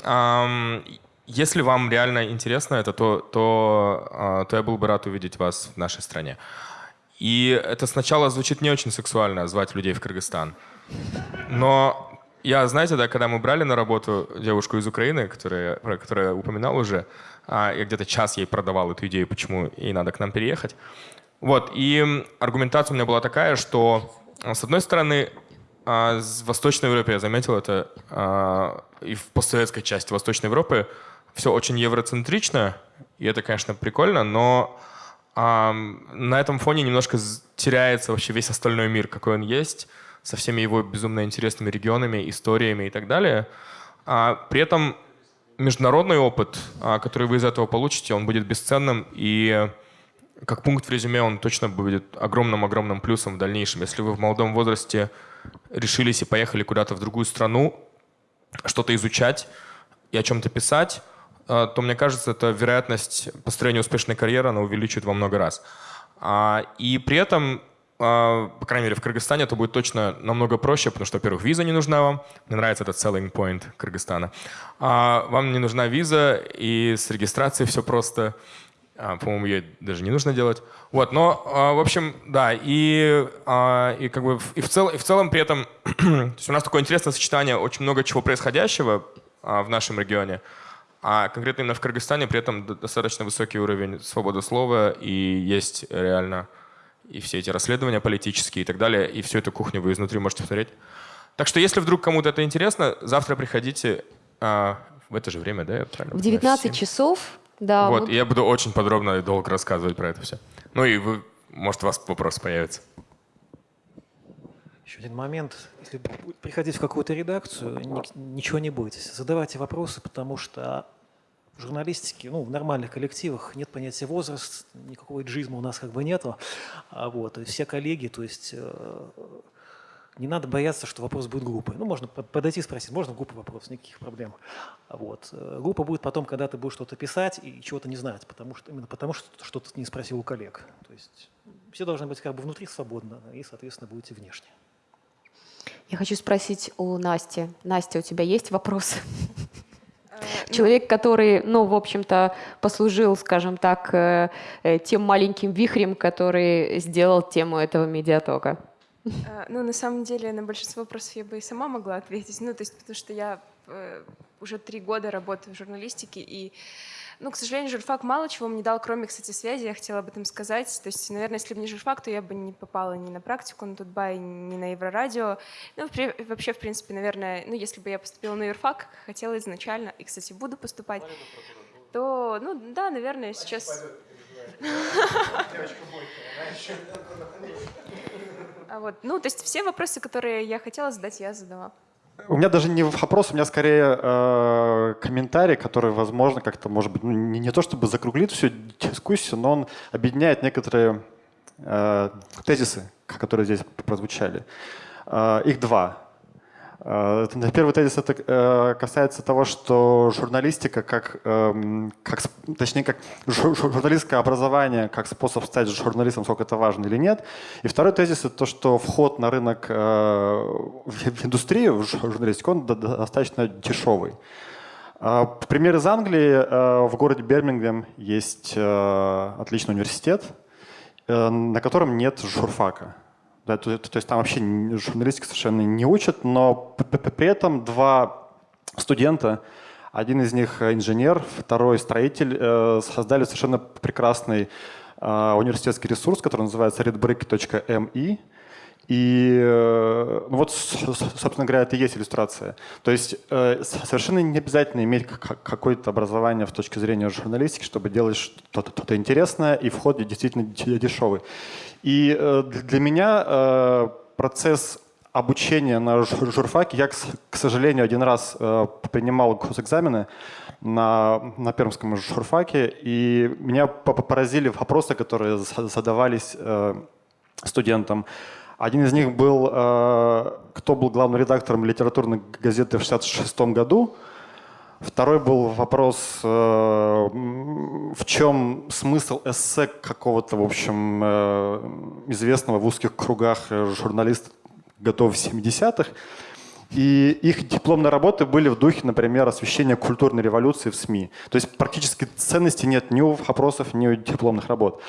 Speaker 2: эм, если вам реально интересно это, то, то, а, то я был бы рад увидеть вас в нашей стране. И это сначала звучит не очень сексуально, звать людей в Кыргызстан. Но я, знаете, да, когда мы брали на работу девушку из Украины, которая, про которую я упоминал уже, а, я где-то час ей продавал эту идею, почему ей надо к нам переехать. Вот, и аргументация у меня была такая, что, с одной стороны, в Восточной Европе, я заметил это, и в постсоветской части Восточной Европы, все очень евроцентрично, и это, конечно, прикольно, но а, на этом фоне немножко теряется вообще весь остальной мир, какой он есть, со всеми его безумно интересными регионами, историями и так далее. А, при этом международный опыт, а, который вы из этого получите, он будет бесценным, и как пункт в резюме он точно будет огромным-огромным плюсом в дальнейшем. Если вы в молодом возрасте решились и поехали куда-то в другую страну, что-то изучать и о чем-то писать, то, мне кажется, эта вероятность построения успешной карьеры, она увеличивает во много раз. А, и при этом, а, по крайней мере, в Кыргызстане это будет точно намного проще, потому что, во-первых, виза не нужна вам. Мне нравится этот selling point Кыргызстана. Вам не нужна виза, и с регистрацией все просто. По-моему, ей даже не нужно делать. Вот, но, в общем, да, и, и как бы и в, цел, и в целом при этом *clears throat* то есть у нас такое интересное сочетание очень много чего происходящего в нашем регионе. А конкретно именно в Кыргызстане при этом достаточно высокий уровень свободы слова и есть реально и все эти расследования политические и так далее, и всю эту кухню вы изнутри можете смотреть. Так что если вдруг кому-то это интересно, завтра приходите а, в это же время, да? Я
Speaker 1: в 19 часов, да.
Speaker 2: Вот, мы... и я буду очень подробно и долго рассказывать про это все. Ну и вы, может, у вас вопрос появится.
Speaker 6: Еще один момент. Если приходить в какую-то редакцию, ничего не бойтесь. Задавайте вопросы, потому что в журналистике, ну, в нормальных коллективах нет понятия возраст, никакого джизма у нас как бы нету. А вот, все коллеги, то есть э, не надо бояться, что вопрос будет глупый. Ну, можно подойти и спросить, можно глупый вопрос, никаких проблем. Вот. Э, глупо будет потом, когда ты будешь что-то писать и чего-то не знать, потому что, именно потому что что-то не спросил у коллег. То есть все должны быть как бы внутри свободно и, соответственно, будете внешне.
Speaker 1: Я хочу спросить у Насти. Настя, у тебя есть вопрос? Э, Человек, который, ну, в общем-то, послужил, скажем так, э, э, тем маленьким вихрем, который сделал тему этого медиатока.
Speaker 5: Ну, на самом деле, на большинство вопросов я бы и сама могла ответить. Ну, то есть, потому что я уже три года работаю в журналистике, и ну, к сожалению, журфак мало чего мне дал, кроме, кстати, связи, я хотела об этом сказать. То есть, наверное, если бы не журфак, то я бы не попала ни на практику на Тутбай, ни на Еврорадио. Ну, вообще, в принципе, наверное, ну, если бы я поступила на юрфак, хотела изначально, и, кстати, буду поступать, то, ну, да, наверное, сейчас... *laughs* А вот, ну, то есть все вопросы, которые я хотела задать, я задала.
Speaker 12: У меня даже не вопрос, у меня скорее э, комментарий, который, возможно, как-то, может быть, ну, не, не то чтобы закруглит всю дискуссию, но он объединяет некоторые э, тезисы, которые здесь прозвучали. Э, их два. Э, первый тезис это э, касается того, что журналистика, как, эм, как, точнее, как журналистское образование, как способ стать журналистом, сколько это важно или нет. И второй тезис это то, что вход на рынок э, в индустрию, в журналистику, он достаточно дешевый. Пример из Англии. В городе Бирмингем есть отличный университет, на котором нет журфака. Да, то, то, есть там вообще журналистика совершенно не учат, но при этом два студента, один из них инженер, второй строитель, э, создали совершенно прекрасный э, университетский ресурс, который называется redbrick.me. И э, ну вот, собственно говоря, это и есть иллюстрация. То есть совершенно не обязательно иметь какое-то образование в точке зрения журналистики, чтобы делать что-то интересное, и вход действительно дешевый. И э, для меня э, процесс обучения на журфаке, я, к сожалению, один раз э, принимал госэкзамены на, на пермском журфаке, и меня поразили вопросы, которые задавались студентам. Один из них был, кто был главным редактором литературной газеты в 1966 году, Второй был вопрос, э, в чем смысл эссе какого-то, в общем, э, известного в узких кругах журналиста готов 70-х. И их дипломные работы были в духе, например, освещения культурной революции в СМИ. То есть практически ценности нет ни у вопросов, ни у дипломных работ.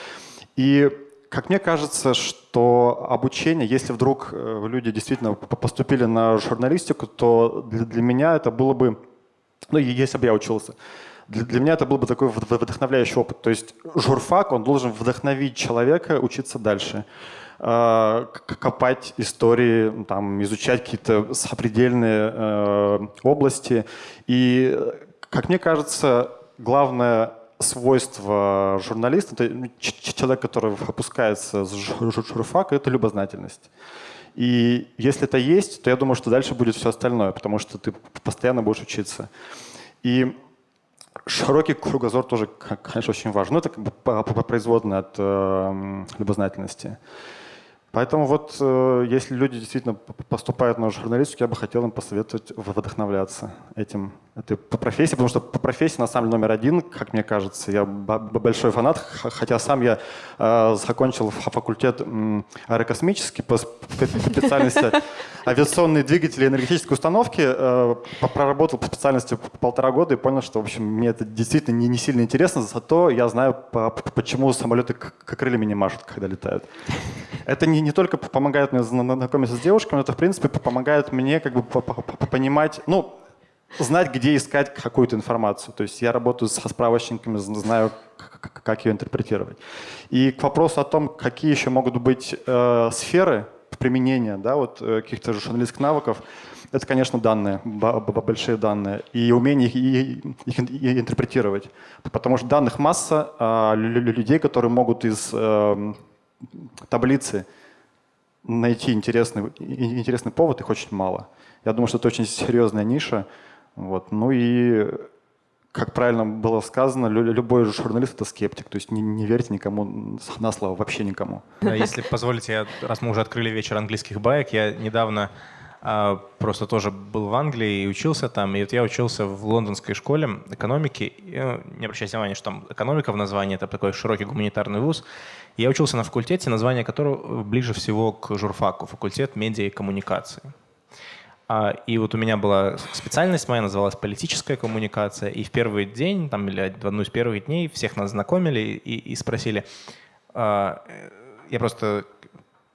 Speaker 12: И как мне кажется, что обучение, если вдруг э, люди действительно поступили на журналистику, то для, для меня это было бы ну, если бы я учился. Для, для меня это был бы такой вдохновляющий опыт. То есть журфак, он должен вдохновить человека учиться дальше а, копать истории, там, изучать какие-то сопредельные э, области. И, как мне кажется, главное свойство журналиста, это человек, который выпускается с журфака, это любознательность. И если это есть, то я думаю, что дальше будет все остальное, потому что ты постоянно будешь учиться. И широкий кругозор тоже, конечно, очень важен. Но это как бы производное от э, любознательности. Поэтому вот э, если люди действительно поступают на журналистику, я бы хотел им посоветовать вдохновляться этим, этой профессией, потому что по профессии на самом деле номер один, как мне кажется, я большой фанат, хотя сам я э, закончил факультет э, аэрокосмический по специальности *laughs* авиационные двигатели и энергетические установки, э, проработал по специальности полтора года и понял, что в общем мне это действительно не, не сильно интересно, зато я знаю, по, почему самолеты как крыльями не машут, когда летают. *laughs* Это не не только помогает мне знакомиться с девушками, это, в принципе, помогает мне как бы понимать, ну, знать, где искать какую-то информацию. То есть я работаю со справочниками, знаю, как ее интерпретировать. И к вопросу о том, какие еще могут быть э, сферы применения да, вот, э, каких-то журналистских навыков, это, конечно, данные, большие данные, и умение их, их интерпретировать. Потому что данных масса, а людей, которые могут из э, таблицы найти интересный, интересный повод, их очень мало. Я думаю, что это очень серьезная ниша. Вот. Ну и как правильно было сказано, лю- любой журналист это скептик. То есть не, не верьте никому на слово, вообще никому.
Speaker 7: Если позволите, я, раз мы уже открыли вечер английских баек, я недавно просто тоже был в Англии и учился там. И вот я учился в лондонской школе экономики. И, ну, не обращайте внимания, что там экономика в названии, это такой широкий гуманитарный вуз. И я учился на факультете, название которого ближе всего к журфаку, факультет медиа и коммуникации. А, И вот у меня была специальность моя, называлась политическая коммуникация. И в первый день, там, или в одну из первых дней всех нас знакомили и, и спросили. а, э, Я просто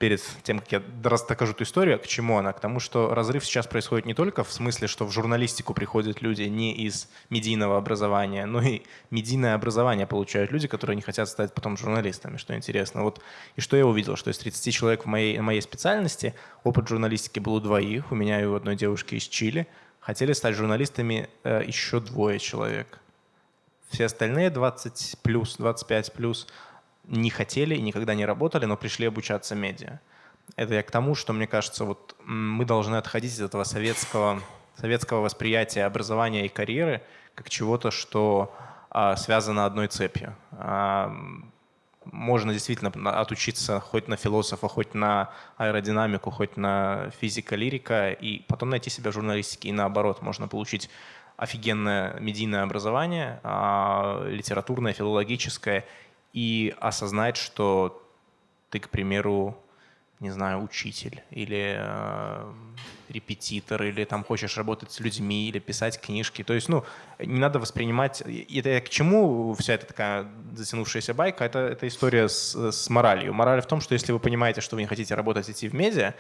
Speaker 7: перед тем, как я докажу эту историю, к чему она? К тому, что разрыв сейчас происходит не только в смысле, что в журналистику приходят люди не из медийного образования, но и медийное образование получают люди, которые не хотят стать потом журналистами, что интересно. Вот, и что я увидел, что из 30 человек в моей, моей специальности опыт журналистики был у двоих, у меня и у одной девушки из Чили, хотели стать журналистами э, еще двое человек. Все остальные 20 плюс, 25 плюс не хотели и никогда не работали, но пришли обучаться медиа. Это я к тому, что, мне кажется, вот мы должны отходить из этого советского, советского восприятия образования и карьеры как чего-то, что а, связано одной цепью. А, можно действительно отучиться хоть на философа, хоть на аэродинамику, хоть на физика-лирика, и потом найти себя в журналистике. И наоборот, можно получить офигенное медийное образование, а, литературное, филологическое, и осознать, что ты, к примеру, не знаю, учитель или э, репетитор, или там хочешь работать с людьми, или писать книжки. То есть, ну, не надо воспринимать... Это к чему вся эта такая затянувшаяся байка? Это, это история с, с моралью. Мораль в том, что если вы понимаете, что вы не хотите работать, идти в медиа,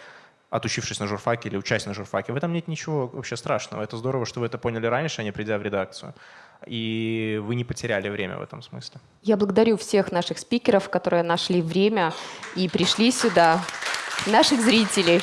Speaker 7: отучившись на журфаке или учась на журфаке, в этом нет ничего вообще страшного. Это здорово, что вы это поняли раньше, а не придя в редакцию. И вы не потеряли время в этом смысле.
Speaker 1: Я благодарю всех наших спикеров, которые нашли время и пришли сюда, наших зрителей.